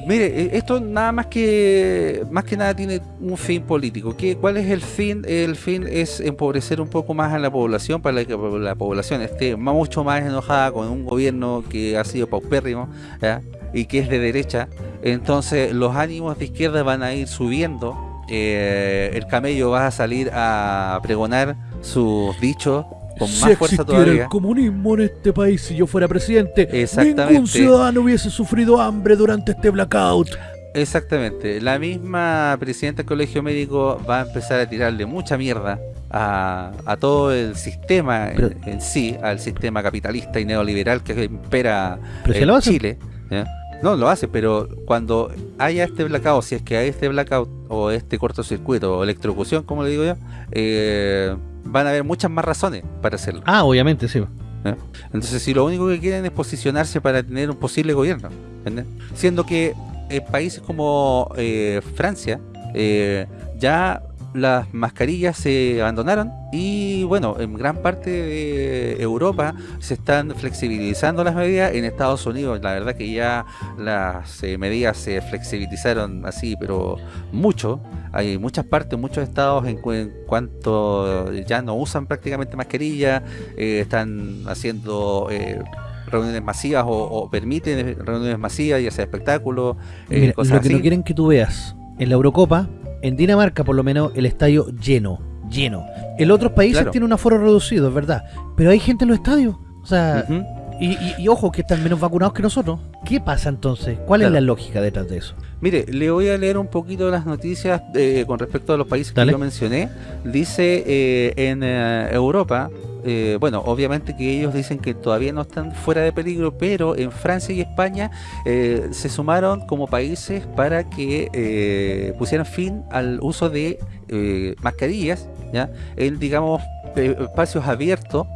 Mire, e, esto nada más que más que nada tiene un fin político. ¿Qué, ¿Cuál es el fin? El fin es empobrecer un poco más a la población para que la población esté mucho más enojada con un gobierno que ha sido paupérrimo y que es de derecha. Entonces los ánimos de izquierda van a ir subiendo. Eh, el camello va a salir a pregonar sus dichos con más fuerza todavía. el comunismo en este país si yo fuera presidente, ningún ciudadano hubiese sufrido hambre durante este blackout. Exactamente. La misma presidenta del Colegio Médico va a empezar a tirarle mucha mierda a, todo el sistema en, sí, al sistema capitalista y neoliberal que impera en Chile. No, lo hace, pero cuando haya este blackout, si es que hay este blackout o este cortocircuito o electrocución, como le digo yo, eh, van a haber muchas más razones para hacerlo. Ah, obviamente, sí. ¿Eh? Entonces, si lo único que quieren es posicionarse para tener un posible gobierno, siendo que en países como eh, Francia, eh, ya las mascarillas se abandonaron y bueno, en gran parte de Europa se están flexibilizando las medidas, en Estados Unidos la verdad que ya las eh, medidas se flexibilizaron así, pero mucho, hay muchas partes, muchos estados en, cuanto ya no usan prácticamente mascarilla, eh, están haciendo... Eh, reuniones masivas o, permiten reuniones masivas, ya sea espectáculos, cosas lo que no quieren que tú veas en la Eurocopa en Dinamarca por lo menos el estadio lleno, lleno. En otros países tiene un aforo reducido, es verdad, pero hay gente en los estadios. O sea, y, ojo que están menos vacunados que nosotros. ¿Qué pasa entonces? ¿Cuál es la lógica detrás de eso? Mire, le voy a leer un poquito las noticias eh, con respecto a los países que yo mencioné. Dice eh, en eh, Europa, bueno, obviamente que ellos dicen que todavía no están fuera de peligro, pero en Francia y España se sumaron como países para que pusieran fin al uso de mascarillas, ¿ya? En, digamos, espacios abiertos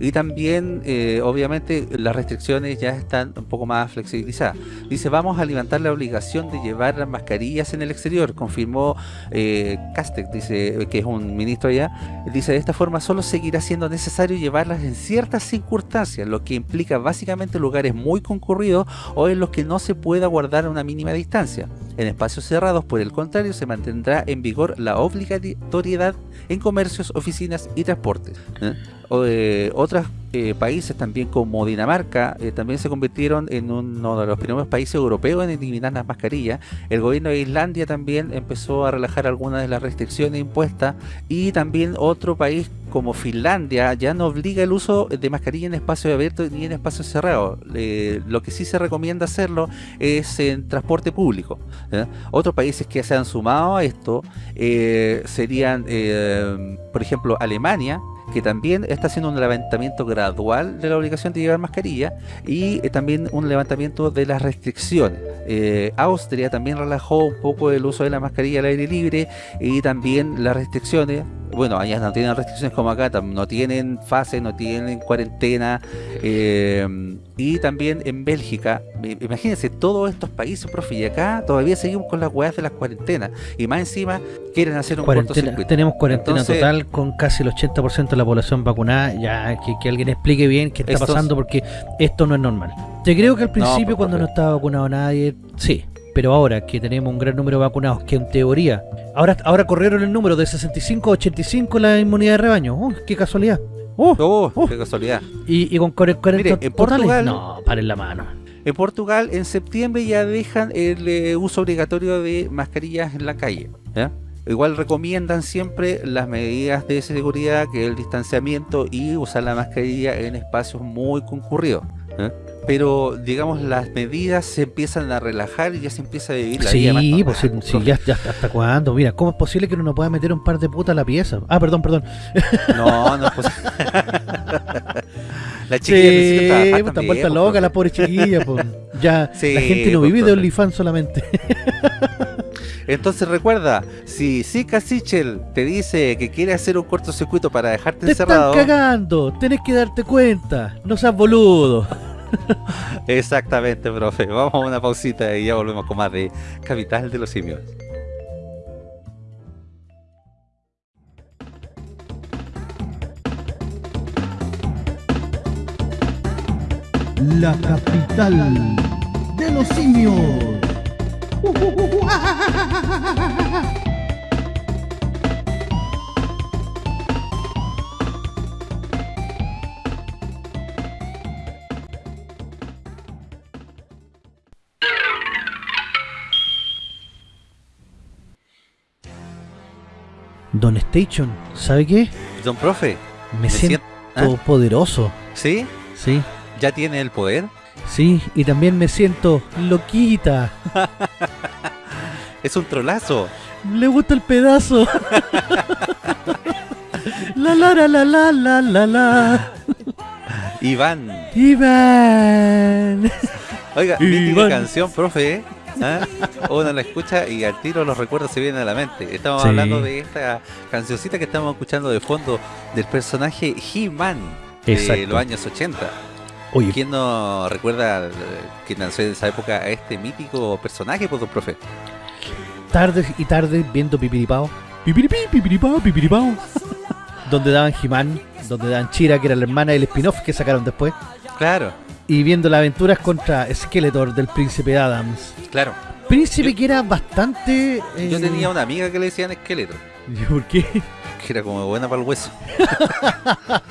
y también, eh, obviamente, las restricciones ya están un poco más flexibilizadas. Dice, vamos a levantar la obligación de llevar las mascarillas en el exterior, confirmó eh, Castec, dice que es un ministro allá. Dice, de esta forma solo seguirá siendo necesario llevarlas en ciertas circunstancias, lo que implica básicamente lugares muy concurridos o en los que no se pueda guardar una mínima distancia. En espacios cerrados, por el contrario, se mantendrá en vigor la obligatoriedad en comercios, oficinas y transportes. ¿eh? Eh, países también como Dinamarca eh, también se convirtieron en uno de los primeros países europeos en eliminar las mascarillas. El gobierno de Islandia también empezó a relajar algunas de las restricciones impuestas y también otro país como Finlandia ya no obliga el uso de mascarilla en espacios abiertos ni en espacios cerrados. Eh, lo que sí se recomienda hacerlo es en transporte público. Otros países que se han sumado a esto eh, serían, por ejemplo, Alemania, que también está haciendo un levantamiento gradual de la obligación de llevar mascarilla y eh, también un levantamiento de las restricciones. Eh, Austria también relajó un poco el uso de la mascarilla al aire libre y también las restricciones. Bueno, allá no tienen restricciones como acá, no tienen fase, no tienen cuarentena. eh, y también en Bélgica, imagínense todos estos países, profe, y acá todavía seguimos con las weas de las cuarentenas. Y más encima quieren hacer un Cuarentena, tenemos cuarentena Entonces- total con casi el 80% de la población vacunada. Ya que, que alguien explique bien qué está Estos- pasando porque esto no es normal. Te creo que al principio cuando no estaba vacunado nadie, sí. Pero ahora que tenemos un gran número de vacunados, que en teoría, ahora, ahora corrieron el número de 65 a 85 la inmunidad de rebaño. ¡Oh, qué casualidad! ¡Oh! Oh, Oh. qué casualidad. Y, y con 40 Mire, en totales, Portugal- no, paren la mano. En Portugal, en septiembre ya dejan el eh, uso obligatorio de mascarillas en la calle. Igual recomiendan siempre las medidas de seguridad, que es el distanciamiento y usar la mascarilla en espacios muy concurridos. ¿ya? Pero, digamos, las medidas se empiezan a relajar y ya se empieza a vivir la vida más Sí, pues sí, sí, ya, ya hasta, cuándo. Mira, ¿cómo es posible que uno no pueda meter un par de putas a la pieza? Ah, perdón, perdón. No, no es posible. la chiquilla Sí, trabajar pues, están vueltas pues, locas profe. las pobres chiquillas. pues. Ya, Sí, la gente no pues, vive de. OnlyFans solamente. Entonces recuerda, si Zika Sichel te dice que quiere hacer un cortocircuito para dejarte Te están encerrado, cagando, tenés que darte cuenta. No seas boludo. exactamente, profe. Vamos a una pausita y ya volvemos con más de Capital de los Simios. La capital de los simios. Don Station, ¿sabe qué? Don profe, Me, siento ¿Ah? poderoso. ¿sí? Sí, ¿Ya tiene el poder? sí, y también me siento loquita. Es un trolazo. Le gusta el pedazo. la la la la la la la la. Iván. Iván. Oiga, Iván. canción, profe. ¿Ah? Uno la escucha y al tiro los recuerdos se vienen a la mente. Estamos Sí. hablando de esta cancioncita que estamos escuchando de fondo del personaje He-Man de los años 80. Oye, ¿Quién no recuerda que nació en esa época a este mítico personaje, pues, don profe? tardes y tardes viendo Pipiripao. Pipiripi, Pipiripao, Pipiripao. donde daban He-Man, donde daban Chira, que era la hermana del spin-off que sacaron después. Claro, Y viendo las aventuras contra Skeletor del príncipe Adams. claro. Príncipe Yo- que era bastante. eh, Yo tenía una amiga que le decían esqueleto, ¿Por qué? que era como buena para el hueso.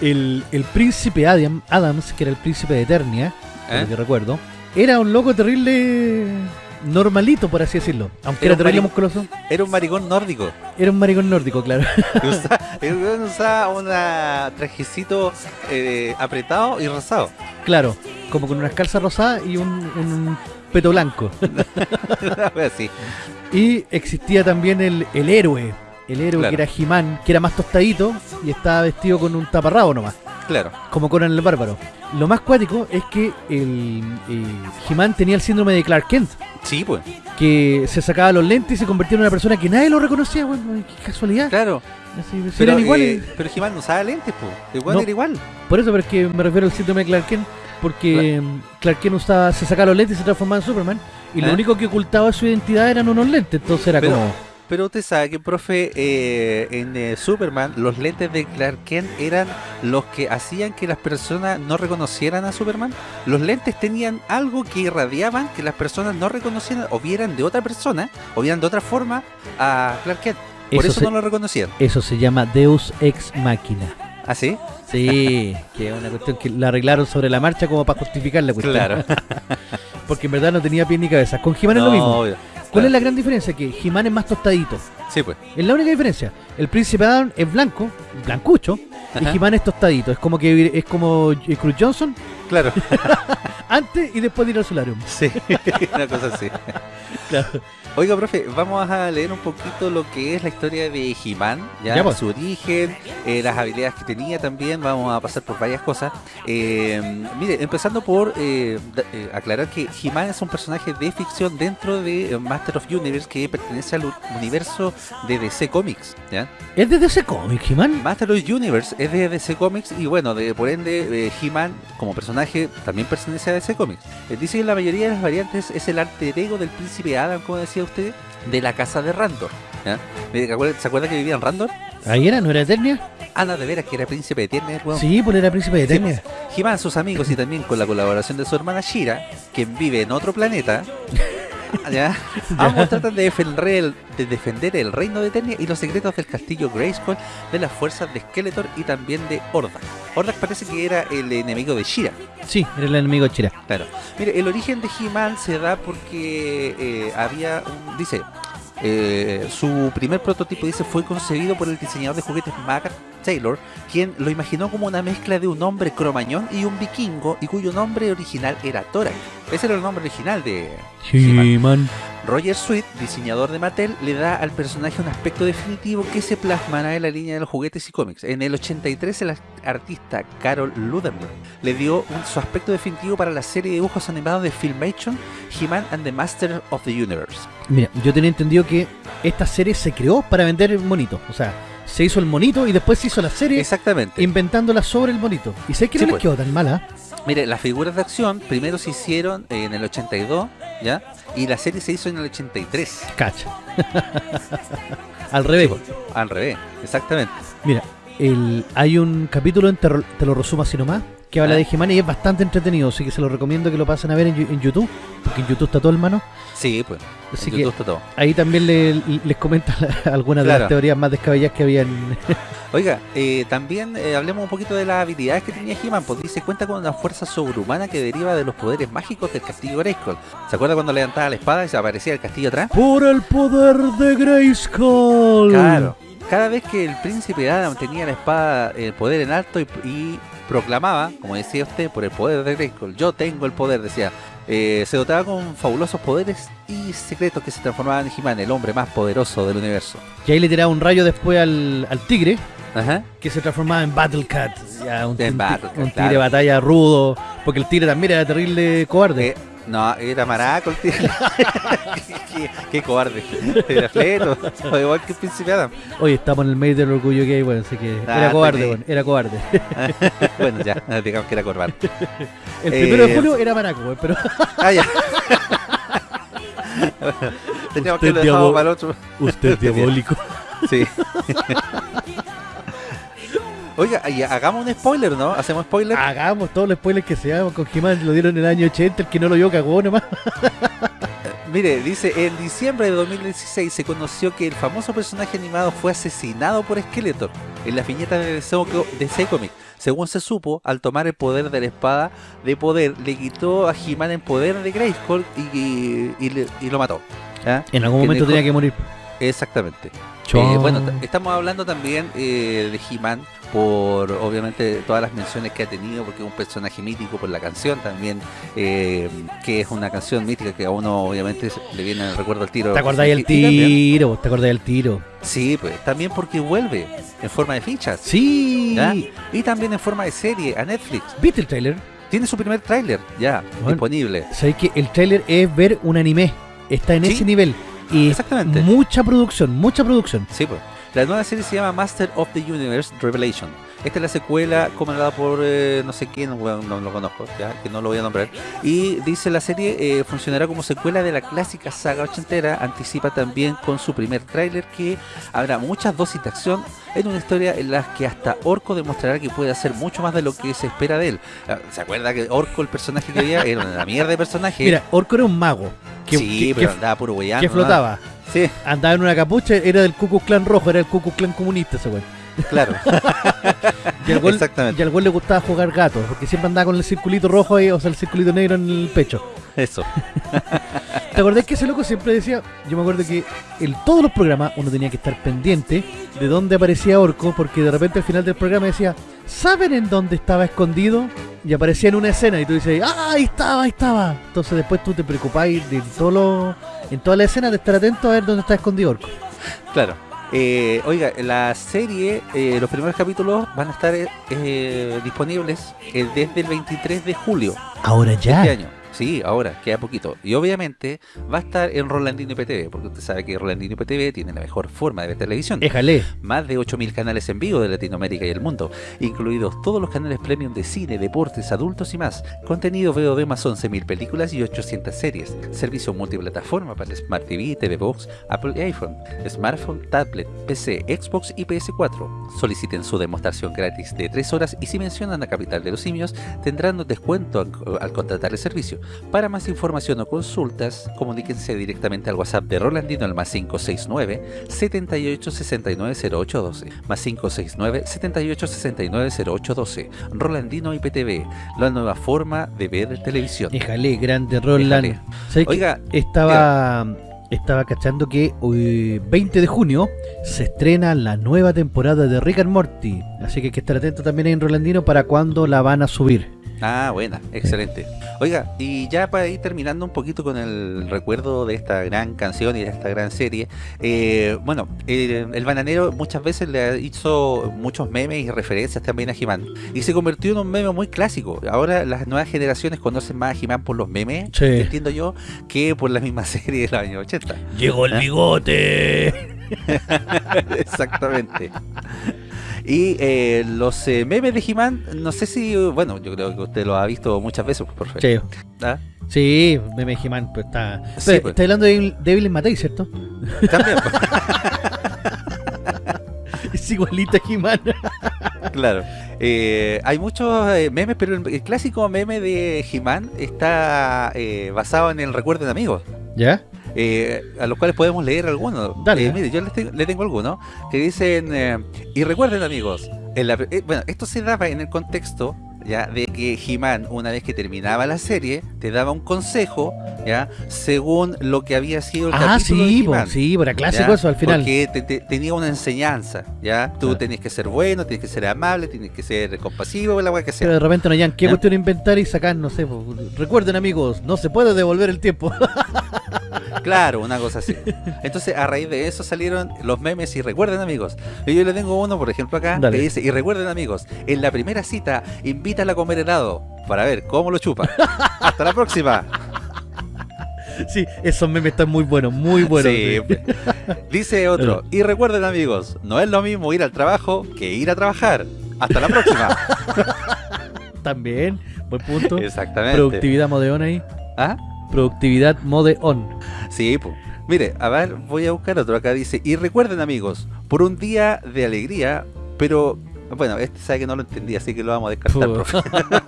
El, el príncipe Adam- Adams, que era el príncipe de Eternia, ¿Eh? que recuerdo, era un loco terrible normalito, por así decirlo. Aunque Era era, un musculoso, Era un maricón nórdico. era un maricón nórdico, claro. Usaba, un trajecito eh, apretado y rosado. claro, como con unas calzas rosadas y un, un peto blanco. Así. Y existía también el, el héroe, el héroe Claro. que era He-Man, que era más tostadito y estaba vestido con un taparrabo nomás. Claro. como Conan el Bárbaro. Lo más cuático es que el, He-Man tenía el síndrome de Clark Kent, Sí, pues. que se sacaba los lentes y se convertía en una persona que nadie lo reconocía, bueno, qué casualidad. Claro. Así, si Pero, eran eh, iguales. pero He-Man no usaba lentes, pues. Igual No. era igual. Por eso, pero es que me refiero al síndrome de Clark Kent, porque Clark Kent usaba, se sacaba los lentes y se transformaba en Superman, y lo ¿Eh? único que ocultaba su identidad eran unos lentes, entonces era Pero- como... Pero usted sabe que, profe, eh, en eh, Superman, los lentes de Clark Kent eran los que hacían que las personas no reconocieran a Superman. Los lentes tenían algo que irradiaban que las personas no reconocieran o vieran de otra persona o vieran de otra forma a Clark Kent. Por Eso eso, se- no lo reconocían. Eso se llama Deus Ex Machina. ¿Ah, sí? Sí, que es una cuestión que la arreglaron sobre la marcha como para justificar la cuestión. Claro. Porque en verdad no tenía pie ni cabeza. Con He-Man es lo mismo. obvio. ¿Cuál Claro. es la gran diferencia? Que He-Man es más tostadito. Sí, pues. Es la única diferencia. El príncipe Adam es blanco, blancucho, Ajá. y He-Man es tostadito. Es como que es como Cruz Johnson Claro. antes y después de ir al solarium. Sí, una cosa así. Claro. Oiga, profe, vamos a leer un poquito lo que es la historia de He-Man, ¿ya? Ya, pues. su origen, eh, las habilidades que tenía también, vamos a pasar por varias cosas. Eh, mire, empezando por eh, eh, aclarar que He-Man es un personaje de ficción dentro de Master of Universe que pertenece al universo de DC Comics, ¿ya? Es de DC Comics, He-Man. Master of Universe es de DC Comics y bueno, de, por ende, He-Man como personaje también pertenece a DC Comics. Dice que la mayoría de las variantes es el alter ego del príncipe Adam, como decía usted, de la casa de Randor. Eh, ¿Se acuerda- ¿Se acuerda que vivía en Randor? Ahí era, ¿no era Eternia? Ana de veras que era príncipe de Eternia, weón. Sí, pues era príncipe de Sí, Eternia. He-Man, sus amigos y también con la colaboración de su hermana Shira, quien vive en otro planeta. ¿Ya? Ambos tratan de defender, el, reino de Eternia y los secretos del castillo Grayskull de las fuerzas de Skeletor y también de Hordak. Hordak parece que era el enemigo de Shira. Sí, era el enemigo de Chira. Claro. Mire, el origen de He-Man se da porque eh, había un. Dice. Eh, su primer prototipo dice fue concebido por el diseñador de juguetes Magat Taylor, quien lo imaginó como una mezcla de un hombre cromañón y un vikingo, y cuyo nombre original era Torak. Ese era el nombre original de He-Man. Roger Sweet, diseñador de Mattel, le da al personaje un aspecto definitivo que se plasmará en la línea de los juguetes y cómics. En el 83, el artista Carol Ludenberg le dio un- su aspecto definitivo para la serie de dibujos animados de Filmation, He-Man and the Master of the Universe. Mira, yo tenía entendido que esta serie se creó para vender monitos. O sea, se hizo el monito y después se hizo la serie Exactamente. inventándola sobre el monito. Y sé que Sí, no les pues. quedó tan mala. Mire, las figuras de acción primero se hicieron en el 82, ¿ya? Y la serie se hizo en el 83. Cacha. Al revés. Al revés, exactamente. Mira, el, hay un capítulo en Te, Te lo resumo así nomás que habla Ah. de He-Man y es bastante entretenido, así que se lo recomiendo que lo pasen a ver en, YouTube, porque en YouTube está todo hermano. Sí, pues. Así en que YouTube está todo. ahí también le- les comenta la- algunas de las teorías más descabelladas que habían. Oiga, eh, también eh, hablemos un poquito de las habilidades que tenía He-Man, pues dice cuenta con una fuerza sobrehumana que deriva de los poderes mágicos del castillo Grayskull. ¿Se acuerda cuando levantaba la espada y se aparecía el castillo atrás? Por el poder de Grayskull. Claro. Cada vez que el príncipe Adam tenía la espada, el poder en alto y, y proclamaba, como decía usted, por el poder de Grayskull, yo tengo el poder, decía, eh, se dotaba con fabulosos poderes y secretos que se transformaban en He-Man, el hombre más poderoso del universo. Y ahí le tiraba un rayo después al, al tigre, Ajá. que se transformaba en Battle Cat. Ya, un, En un- Battle Cat, un tigre claro. de batalla rudo, porque el tigre también era terrible cobarde. Eh, no, era maraco el tío. qué, qué cobarde. Era fleto. igual que el príncipe Adam. Oye, estamos en el medio del orgullo gay, bueno, así que Ah, era cobarde, sí. bueno, era cobarde. bueno, ya, digamos que era corbata. El primero de Eh, julio era maraco, weón, pero Ah, ya. Teníamos que Usted lo dejamos diablo- para el otro. usted es diabólico. Sí. Oiga, y hagamos un spoiler, ¿no? ¿Hacemos spoiler? Hagamos todos los spoilers que seamos con He-Man, lo dieron en el año 80, el que no lo vio cagó nomás. Mire, dice, en diciembre de 2016 se conoció que el famoso personaje animado fue asesinado por Skeletor en la viñeta de DC, Co- DC Comics. Según se supo, al tomar el poder de la espada de poder, le quitó a He-Man el poder de Grayskull y, y- y le- y lo mató. ¿Ya? En algún Que momento tenía que morir. Exactamente. Eh, bueno, estamos hablando también eh, de He-Man por obviamente todas las menciones que ha tenido, porque es un personaje mítico por la canción también, eh, que es una canción mítica que a uno obviamente le viene el recuerdo al tiro. ¿Te acordás del tiro? ¿Te acordás del tiro? Sí, pues también porque vuelve en forma de fichas Sí. ¿Ya? y también en forma de serie a Netflix. ¿Viste el trailer? Tiene su primer tráiler ya Bueno. disponible. Sabéis que el trailer es ver un anime. Está en Sí. ese nivel. Y Exactamente. mucha producción, mucha producción. Sí, pues. La nueva serie se llama Master of the Universe Revelation. Esta es la secuela comandada por eh, no sé quién, no, lo conozco, ya, que no lo voy a nombrar. Y dice la serie eh, funcionará como secuela de la clásica saga ochentera. Anticipa también con su primer tráiler que habrá muchas dosis de acción en una historia en la que hasta Orco demostrará que puede hacer mucho más de lo que se espera de él. Ah, ¿Se acuerda que Orco, el personaje que había, era una mierda de personaje? Mira, Orco era un mago. Que, sí, que- pero que- andaba puro weyando. que ¿no? flotaba. Sí, Andaba en una capucha, era del Ku Klux Klan rojo, era el Ku Klux Klan comunista ese weón. Claro, Y al gol, Exactamente. y al gol le gustaba jugar gato, porque siempre andaba con el circulito rojo ahí, o sea, el circulito negro en el pecho. eso. ¿Te acordás que ese loco siempre decía? Yo me acuerdo que en todos los programas uno tenía que estar pendiente de dónde aparecía Orco, porque de repente al final del programa decía, ¿saben en dónde estaba escondido? Y aparecía en una escena y tú dices, ¡ah, ahí estaba, ahí estaba! Entonces después tú te preocupáis de todo lo- en toda la escena de estar atento a ver dónde está escondido Orco. Claro. Eh, oiga, la serie, eh, los primeros capítulos van a estar eh, eh, disponibles eh, desde el 23 de julio Ahora este ya. año. Sí, ahora, queda poquito. Y obviamente va a estar en Rolandino IPTV, porque usted sabe que Rolandino IPTV tiene la mejor forma de ver televisión. Éjale. Más de 8.000 canales en vivo de Latinoamérica y el mundo, incluidos todos los canales premium de cine, deportes, adultos y más. Contenido VOD más 11.000 películas y 800 series. Servicio multiplataforma para Smart TV, TV Box, Apple y iPhone, smartphone, tablet, PC, Xbox y PS4. Soliciten su demostración gratis de 3 horas y si mencionan a Capital de los Simios tendrán un descuento al contratar el servicio. Para más información o consultas, comuníquense directamente al WhatsApp de Rolandino al más 569 78 69 0812 más 569 78 69 0812 Rolandino IPTV, la nueva forma de ver televisión. Éjale, grande Roland. Oiga, estaba estaba cachando que hoy 20 de junio se estrena la nueva temporada de Rick and Morty, así que hay que estar atento también ahí en Rolandino para cuando la van a subir. Ah, buena, excelente. Oiga, y ya para ir terminando un poquito con el recuerdo de esta gran canción y de esta gran serie, eh, bueno, eh, el bananero muchas veces le hizo muchos memes y referencias también a He-Man, y se convirtió en un meme muy clásico. Ahora las nuevas generaciones conocen más a He-Man por los memes, Sí. entiendo yo, que por la misma serie de los años 80. Llegó el bigote. Exactamente. Y eh, los eh, memes de He-Man, no sé si, bueno, yo creo que usted lo ha visto muchas veces, por Sí, ¿Ah? sí, meme He-Man, pues está. Sí, pues. Está hablando de Devil Matei, ¿cierto? También, pues. Es igualita a He-Man. Claro. Eh, hay muchos eh, memes, pero el, el clásico meme de He-Man está eh, basado en el recuerdo de amigos. ¿Ya? Eh, a los cuales podemos leer algunos. Dale. Eh, mire, yo les tengo, le tengo algunos que dicen, eh, y recuerden amigos, en la- eh, bueno, esto se daba en el contexto ya de que He-Man, una vez que terminaba la serie, te daba un consejo, ya, según lo que había sido el Ah, capítulo sí, de sí, para clásico ¿ya? eso al final. Porque te- te- tenía una enseñanza, ¿ya? Tú Claro. tenías que ser bueno, tienes que ser amable, tienes que ser compasivo, la que sea. Pero de repente no hayan qué ¿Ya? cuestión inventar y sacar, no sé. Recuerden, amigos, no se puede devolver el tiempo. Claro, una cosa así. Entonces, a raíz de eso salieron los memes y recuerden amigos. Y yo le tengo uno, por ejemplo, acá, Dale. que dice, y recuerden amigos, en la primera cita, invítala a comer helado para ver cómo lo chupa. Hasta la próxima. sí, esos memes están muy buenos, muy buenos. Sí, sí. Dice otro, y recuerden amigos, no es lo mismo ir al trabajo que ir a trabajar. Hasta la próxima. También, buen punto. Exactamente. Productividad mode on ahí. ¿Ah? Productividad mode on. Sí, pues. Mire, a ver, voy a buscar otro. Acá dice, y recuerden amigos, por un día de alegría, pero... Bueno, este sabe que no lo entendí, así que lo vamos a descartar, profe.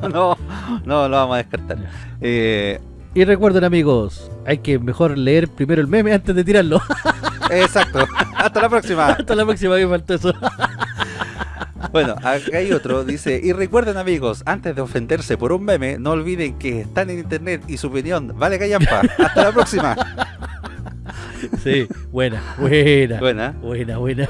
no, no, lo vamos a descartar. Eh, Y recuerden, amigos, hay que mejor leer primero el meme antes de tirarlo. exacto. Hasta la próxima. Hasta la próxima que faltó eso. Bueno, acá hay otro. Dice, y recuerden amigos, antes de ofenderse por un meme, no olviden que están en internet y su opinión vale callampa. Hasta la próxima. Sí, buena, buena. Buena. Buena, buena.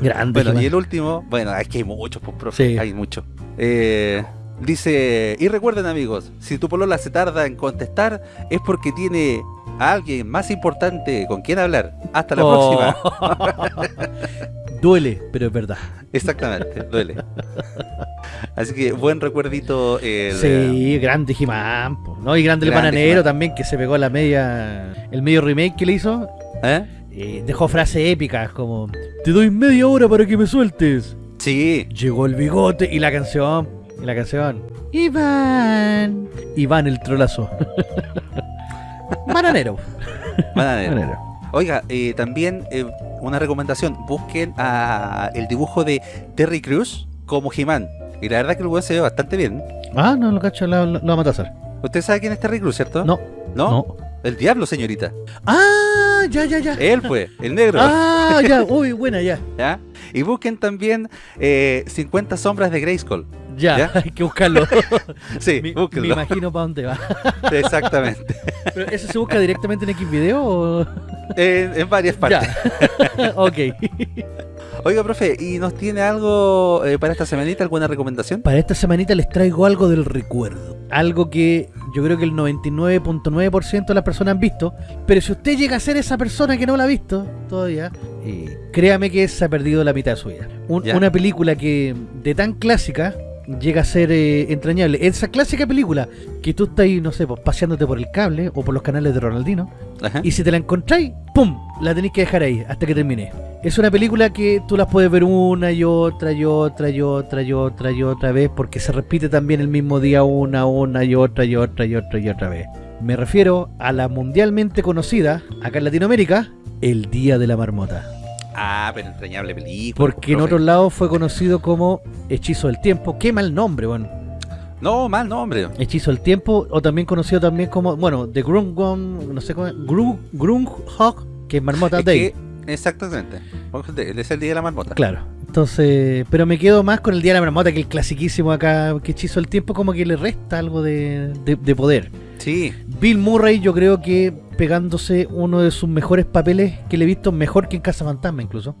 Grande. Bueno, y el último, bueno, es que hay muchos, pues, profe, Sí. hay muchos. Eh, dice, y recuerden amigos, si tu polola se tarda en contestar, es porque tiene alguien más importante con quien hablar. Hasta la Oh. próxima. Duele, pero es verdad. Exactamente, duele. Así que buen recuerdito. el, Sí, grande He-Man, po, ¿no? Y grande el Grande bananero He-Man. también, que se pegó la media. El medio remake que le hizo. ¿eh? eh, dejó frases épicas como: Te doy media hora para que me sueltes. Sí, Llegó el bigote y la canción. Y la canción. Iván. Iván el trolazo. bananero. bananero. Bananero. Oiga, eh, también eh, una recomendación, busquen a el dibujo de Terry Crews como He-Man. Y la verdad que el weón se ve bastante bien. Ah, no, lo cacho, lo, lo, va a matar. Usted sabe quién es Terry Crews, ¿cierto? No, ¿No? no. El diablo, señorita. Ah, ya, ya, ya. Él fue, el negro. Ah, ya, uy, buena, ya. ¿ya? Y busquen también eh, 50 sombras de Grayskull. Ya, ¿Ya? hay que buscarlo. Sí, me, me imagino para dónde va. Exactamente. ¿Pero eso se busca directamente en X video o...? En, en varias partes. Ya. ok. Oiga, profe, ¿y nos tiene algo eh, para esta semanita? ¿Alguna recomendación? Para esta semanita les traigo algo del recuerdo. Algo que yo creo que el 99.9% de las personas han visto. Pero si usted llega a ser esa persona que no la ha visto todavía, eh, créame que se ha perdido la mitad de su vida. Un- una película que de tan clásica llega a ser eh, entrañable. Esa clásica película que tú estás no sé, pues, paseándote por el cable o por los canales de Ronaldino. Ajá. Y si te la encontráis, ¡pum! La tenéis que dejar ahí hasta que termine. Es una película que tú las puedes ver una y otra y otra y otra y otra y otra vez porque se repite también el mismo día una, una y otra y otra y otra y otra vez. Me refiero a la mundialmente conocida, acá en Latinoamérica, El Día de la Marmota. Ah, pero entrañable película. Porque en profe. otros lados fue conocido como Hechizo del Tiempo. Qué mal nombre, bueno. No, mal nombre. Hechizo del Tiempo, o también conocido también como, bueno, The Grungon, no sé cómo, Gru- Grunhog, que es Marmota Es Day. que- exactamente. Es el día de la marmota. Claro. Entonces, pero me quedo más con el Día de la Marmota, que el clasiquísimo acá, que hechizo del tiempo, como que le resta algo de, de- de poder. Sí. Bill Murray, yo creo que pegándose uno de sus mejores papeles que le he visto, mejor que en Casa Fantasma incluso.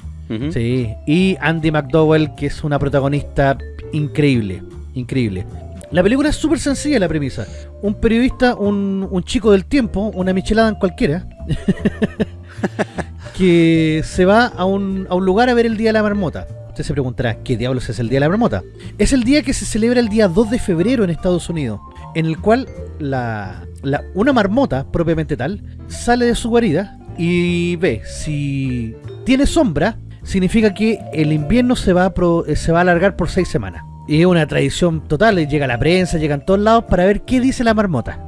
Sí. Y Andy McDowell, que es una protagonista increíble, increíble. La película es súper sencilla la premisa. Un periodista, un, un chico del tiempo, una michelada en cualquiera, que se va a un, a un lugar a ver el Día de la Marmota. Usted se preguntará, ¿qué diablos es el Día de la Marmota? Es el día que se celebra el día 2 de febrero en Estados Unidos, en el cual la, la- una marmota, propiamente tal, sale de su guarida y ve si tiene sombra, significa que el invierno se va a, pro- eh, se va a alargar por seis semanas. Y es una tradición total, y llega la prensa, llegan todos lados para ver qué dice la marmota.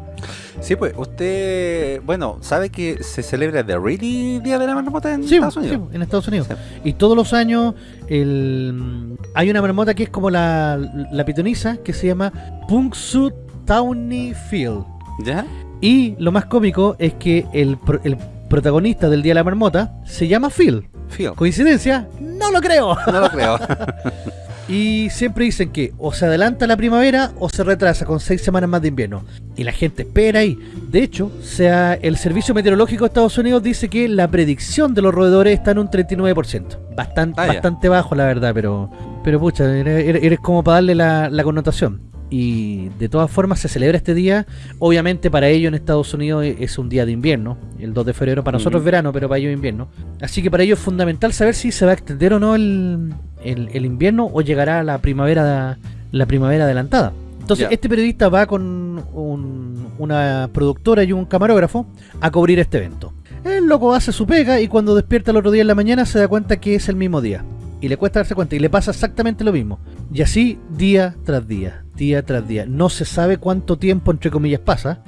Sí, pues, usted, bueno, ¿sabe que se celebra The Really Día de la Marmota en Sí, Estados sí, Unidos? en Estados Unidos. Sí. Y todos los años el, hay una marmota que es como la, la pitoniza que se llama Punxsut Tawny Field. ¿Ya? Y lo más cómico es que el, pro- el protagonista del Día de la Marmota se llama Phil. Phil. ¿Coincidencia? No lo creo. No lo creo. Y siempre dicen que o se adelanta la primavera o se retrasa con seis semanas más de invierno. Y la gente espera ahí. De hecho, sea, el Servicio Meteorológico de Estados Unidos dice que la predicción de los roedores está en un 39%. Bastante, Ah, bastante bajo, la verdad, pero pero pucha, eres, eres- eres como para darle la, la connotación. Y de todas formas se celebra este día. Obviamente para ellos en Estados Unidos e- es un día de invierno. El 2 de febrero para nosotros es verano, pero para ellos invierno. Así que para ellos es fundamental saber si se va a extender o no el, el- el invierno o llegará la primavera la primavera adelantada. Entonces este periodista va con un- una productora y un camarógrafo a cubrir este evento. El loco hace su pega y cuando despierta el otro día en la mañana se da cuenta que es el mismo día. Y le cuesta darse cuenta y le pasa exactamente lo mismo. Y así día tras día, día tras día. No se sabe cuánto tiempo entre comillas pasa,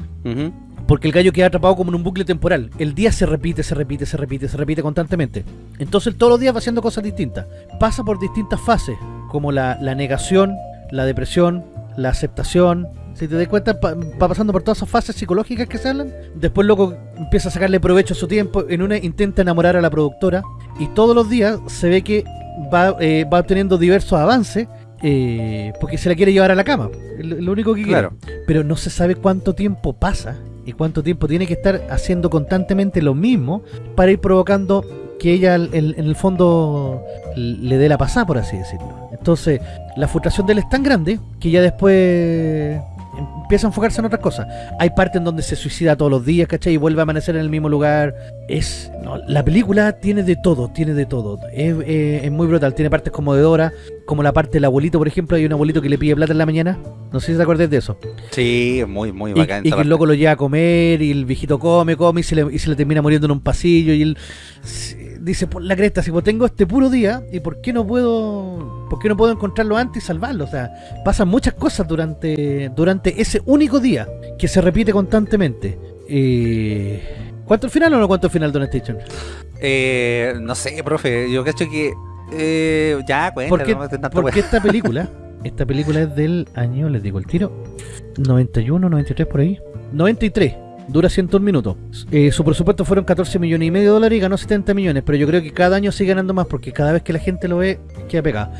porque el gallo queda atrapado como en un bucle temporal. El día se repite, se repite, se repite, se repite constantemente. Entonces todos los días va haciendo cosas distintas. Pasa por distintas fases, como la, la negación, la depresión, la aceptación. Si te das cuenta, pa- va pasando por todas esas fases psicológicas que se hablan. Después loco empieza a sacarle provecho a su tiempo. En una intenta enamorar a la productora. Y todos los días se ve que va, eh, va obteniendo diversos avances. eh, porque se la quiere llevar a la cama. Lo, lo único que quiere Claro. pero no se sabe cuánto tiempo pasa y cuánto tiempo tiene que estar haciendo constantemente lo mismo para ir provocando que ella en, en el fondo le dé la pasada, por así decirlo. Entonces, la frustración de él es tan grande que ya después empieza a enfocarse en otras cosas. Hay partes en donde se suicida todos los días, ¿cachai? Y vuelve a amanecer en el mismo lugar. Es no, La película tiene de todo, tiene de todo. Es, eh, es muy brutal. Tiene partes como de Dora, como la parte del abuelito, por ejemplo. Hay un abuelito que le pide plata en la mañana. No sé si te acuerdas de eso. Sí, muy, muy Y, bacán. y esa que el loco lo lleva a comer y el viejito come, come y se le, y se le termina muriendo en un pasillo y él dice, por la cresta, si pues tengo este puro día y por qué no puedo por qué no puedo encontrarlo antes y salvarlo, o sea, pasan muchas cosas durante durante ese único día que se repite constantemente. Eh, ¿Cuánto el final o no cuánto el final, Don Station? Eh, no sé, profe, yo cacho que... Eh, ya, cuenta, Porque, no tanto porque esta película, esta película es del año, les digo el tiro, 91, 93 por ahí, 93. Dura 101 minutos. Eh, su presupuesto fueron 14 millones y medio de dólares y ganó 70 millones, pero yo creo que cada año sigue ganando más porque cada vez que la gente lo ve, queda pegado.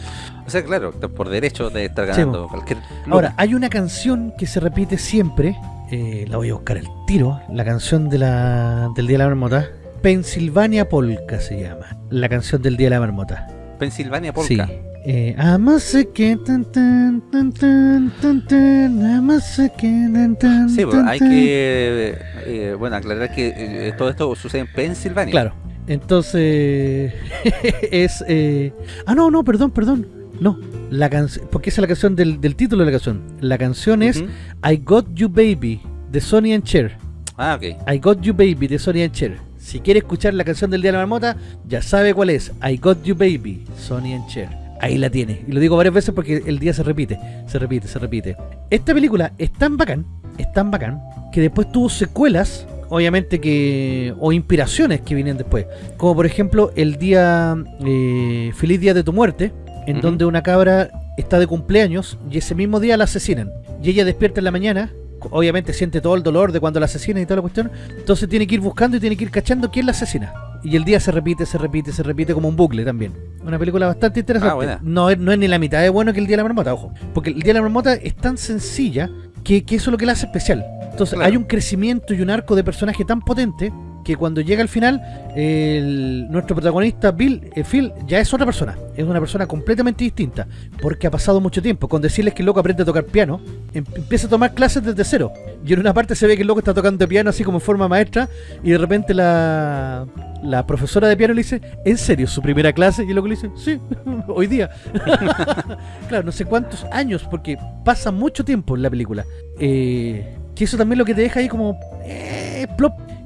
O sea, claro, por derecho de estar Sí, ganando cualquier. Ahora, hay una canción que se repite siempre, eh, la voy a buscar el tiro, la canción de la, del Día de la Marmota. Pennsylvania Polka se llama, la canción del Día de la Marmota. Pensilvania Sí. Eh, que tan tan tan tan tan tan amase que tan tan Sí, pues, tan, hay que eh, bueno aclarar que eh, todo esto sucede en Pensilvania. Claro. Entonces es eh, ah no no perdón perdón no la canción porque esa es la canción del, del título de la canción la canción es. I Got You Baby de Sonny and Cher Ah, ok. I Got You Baby de Sonny and Cher si quiere escuchar la canción del Día de la Marmota ya sabe cuál es I Got You Baby Sonny and Cher ahí la tiene. Y lo digo varias veces porque el día se repite se repite se repite. Esta película es tan bacán es tan bacán que después tuvo secuelas obviamente que o inspiraciones que vienen después. Como por ejemplo el día eh, feliz día de tu muerte en donde una cabra está de cumpleaños y ese mismo día la asesinan. Y ella despierta en la mañana obviamente siente todo el dolor de cuando la asesinan y toda la cuestión. Entonces tiene que ir buscando y tiene que ir cachando quién la asesina y el día se repite, se repite, se repite como un bucle también. Una película bastante interesante. Ah, buena. no, es, no es ni la mitad de bueno que el Día de la Marmota, ojo. Porque el Día de la Marmota es tan sencilla que, que eso es lo que la hace especial. Entonces Claro. hay un crecimiento y un arco de personaje tan potente que cuando llega al final, nuestro protagonista, Bill, eh, Phil, ya es otra persona. Es una persona completamente distinta. Porque ha pasado mucho tiempo. Con decirles que el loco aprende a tocar piano, em- empieza a tomar clases desde cero. Y en una parte se ve que el loco está tocando piano así como en forma maestra. Y de repente la, la profesora de piano le dice, ¿en serio su primera clase? Y el loco le dice, sí, hoy día. claro, no sé cuántos años, porque pasa mucho tiempo en la película. Eh, que eso también lo que te deja ahí como... eh.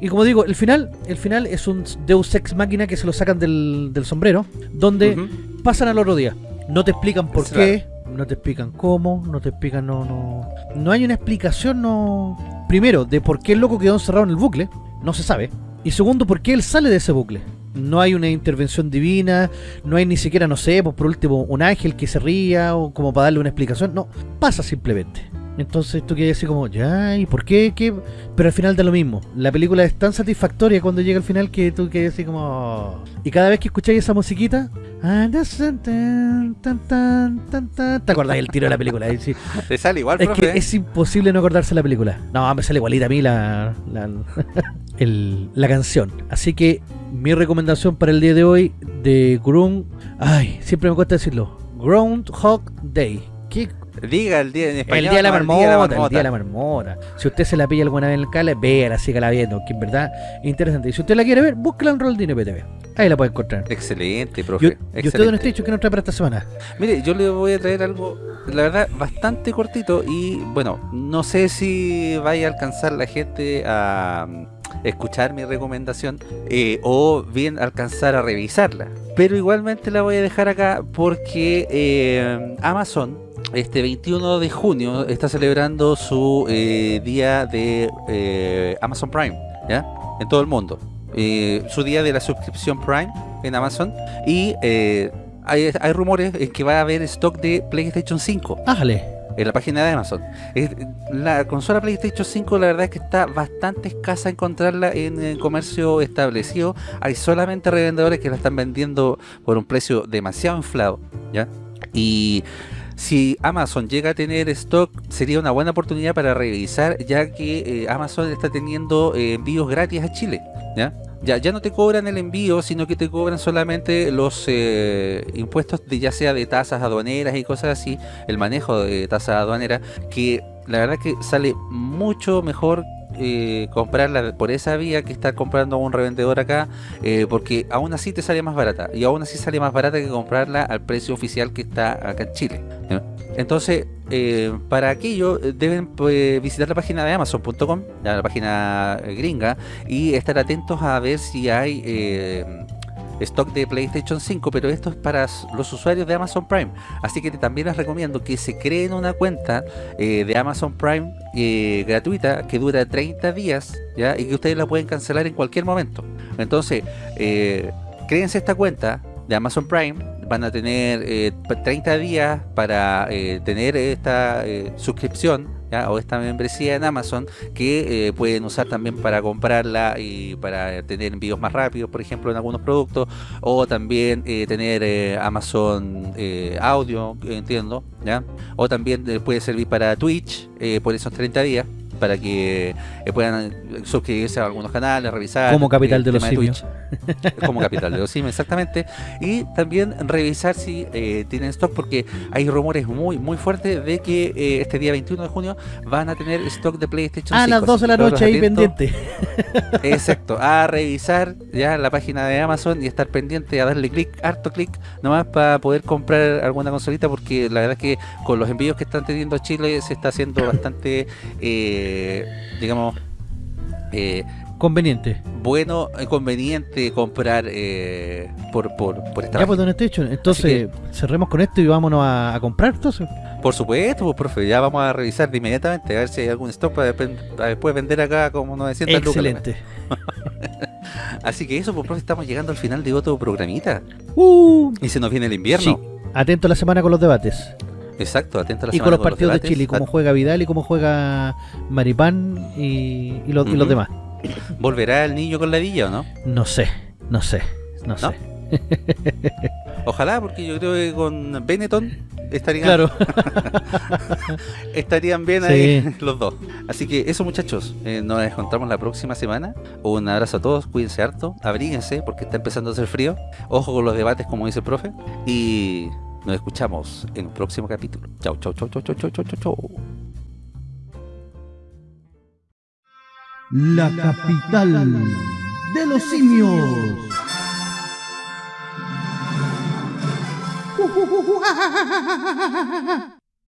Y como digo, el final, el final es un Deus Ex Máquina que se lo sacan del, del sombrero, donde pasan al otro día. No te explican por qué, no te explican cómo, no te explican, no, no. No hay una explicación, no. Primero, de por qué el loco quedó encerrado en el bucle, no se sabe. Y segundo, por qué él sale de ese bucle. No hay una intervención divina, no hay ni siquiera, no sé, pues por último, un ángel que se ría o como para darle una explicación. No, pasa simplemente. Entonces tú quedas así como, ya, ¿y por qué? ¿Qué? Pero al final da lo mismo. La película es tan satisfactoria cuando llega al final que tú quedas así como... Y cada vez que escucháis esa musiquita... ¿Te acordás del tiro de la película? Sí. Te sale igual, Es profe. que es imposible no acordarse de la película. No, me sale igualita a mí la, la, el- la canción. Así que mi recomendación para el día de hoy de Ground... Ay, siempre me cuesta decirlo. Groundhog Day. ¿Qué Diga el día en español. el día de la marmota, el día de la marmota. Si usted se la pilla alguna vez en el cale, véala, sígala viendo, que en verdad es interesante. Y si usted la quiere ver, búsquela en Roldino PTV. Ahí la puede encontrar. Excelente, ¿Y, profe. y usted excelente. dicho que nos trae para esta semana? Mire, yo le voy a traer algo, la verdad, bastante cortito y bueno, no sé si vaya a alcanzar la gente a mm, escuchar mi recomendación eh, o bien alcanzar a revisarla. Pero igualmente la voy a dejar acá porque eh, Amazon este 21 de junio está celebrando su eh, día de eh, Amazon Prime, ¿ya? En todo el mundo. Eh, su día de la suscripción Prime en Amazon y hay, hay rumores en que va a haber stock de PlayStation 5 Ájale. en la página de Amazon. La consola PlayStation 5 la verdad es que está bastante escasa encontrarla en el comercio establecido. Hay solamente revendedores que la están vendiendo por un precio demasiado inflado, ¿ya? Y si Amazon llega a tener stock sería una buena oportunidad para revisar ya que eh, Amazon está teniendo eh, envíos gratis a Chile, ¿ya? Ya, no te cobran el envío, sino que te cobran solamente los eh, impuestos de ya sea de tasas aduaneras y cosas así, el manejo de tasas aduaneras, que la verdad que sale mucho mejor comprarla por esa vía que estar comprando un revendedor acá, eh, porque aún así te sale más barata, y aún así sale más barata que comprarla al precio oficial que está acá en Chile. Entonces, eh, para aquello eh, deben pues, visitar la página de Amazon.com, ya, la página gringa, y estar atentos a ver si hay stock de PlayStation 5, pero esto es para los usuarios de Amazon Prime. Así que también les recomiendo que se creen una cuenta eh, de Amazon Prime eh, gratuita que dura 30 días ¿ya? y que ustedes la pueden cancelar en cualquier momento. Entonces, eh, créense esta cuenta de Amazon Prime. Van a tener eh, pa- 30 días para eh, tener esta suscripción ¿ya? o esta membresía en Amazon que eh, pueden usar también para comprarla y para tener envíos más rápidos, por ejemplo, en algunos productos, o también eh, tener eh, Amazon eh, Audio, entiendo, ¿ya? o también eh, puede servir para Twitch por esos 30 días para que eh, puedan suscribirse a algunos canales, revisar Como Capital de los Simios. Twitch. como capital de los simios, exactamente. Y también revisar si eh, tienen stock, porque hay rumores muy muy fuertes de que eh, este día 21 de junio van a tener stock de PlayStation A 5. las 12 de la noche ahí pendiente. Exacto, a revisar ya la página de Amazon y estar pendiente a darle clic, harto clic, nomás para poder comprar alguna consolita, porque la verdad es que con los envíos que están teniendo Chile se está haciendo bastante, eh, digamos, eh, Conveniente. bueno, eh, conveniente comprar eh, por, por, por esta Ya pues, don Estecho, entonces cerremos con esto y vámonos a, a comprar entonces. Por supuesto, pues, profe, ya vamos a revisar de inmediatamente a ver si hay algún stock para, después vender acá como 900 lucas. Excelente. Así que eso, pues, profe, estamos llegando al final de otro programita. Uh, Y se nos viene el invierno. sí. Atento a la semana con los debates. Exacto, atento a la Y con los partidos de debates. Chile, cómo juega Vidal y cómo juega Maripán y, y los, y los Ujú. demás. ¿Volverá el niño con la villa o no? No sé, no sé, no, ¿No? sé. Ojalá, porque yo creo que con Benetton estarían, Claro. estarían bien Sí. ahí los dos. Así que eso muchachos, eh, nos encontramos la próxima semana. Un abrazo a todos, cuídense harto, abríguense porque está empezando a hacer frío. Ojo con los debates como dice el profe. Y nos escuchamos en un próximo capítulo. Chau, chau, chau, chau, chau, chau, chau, chau, chau. La capital de los simios.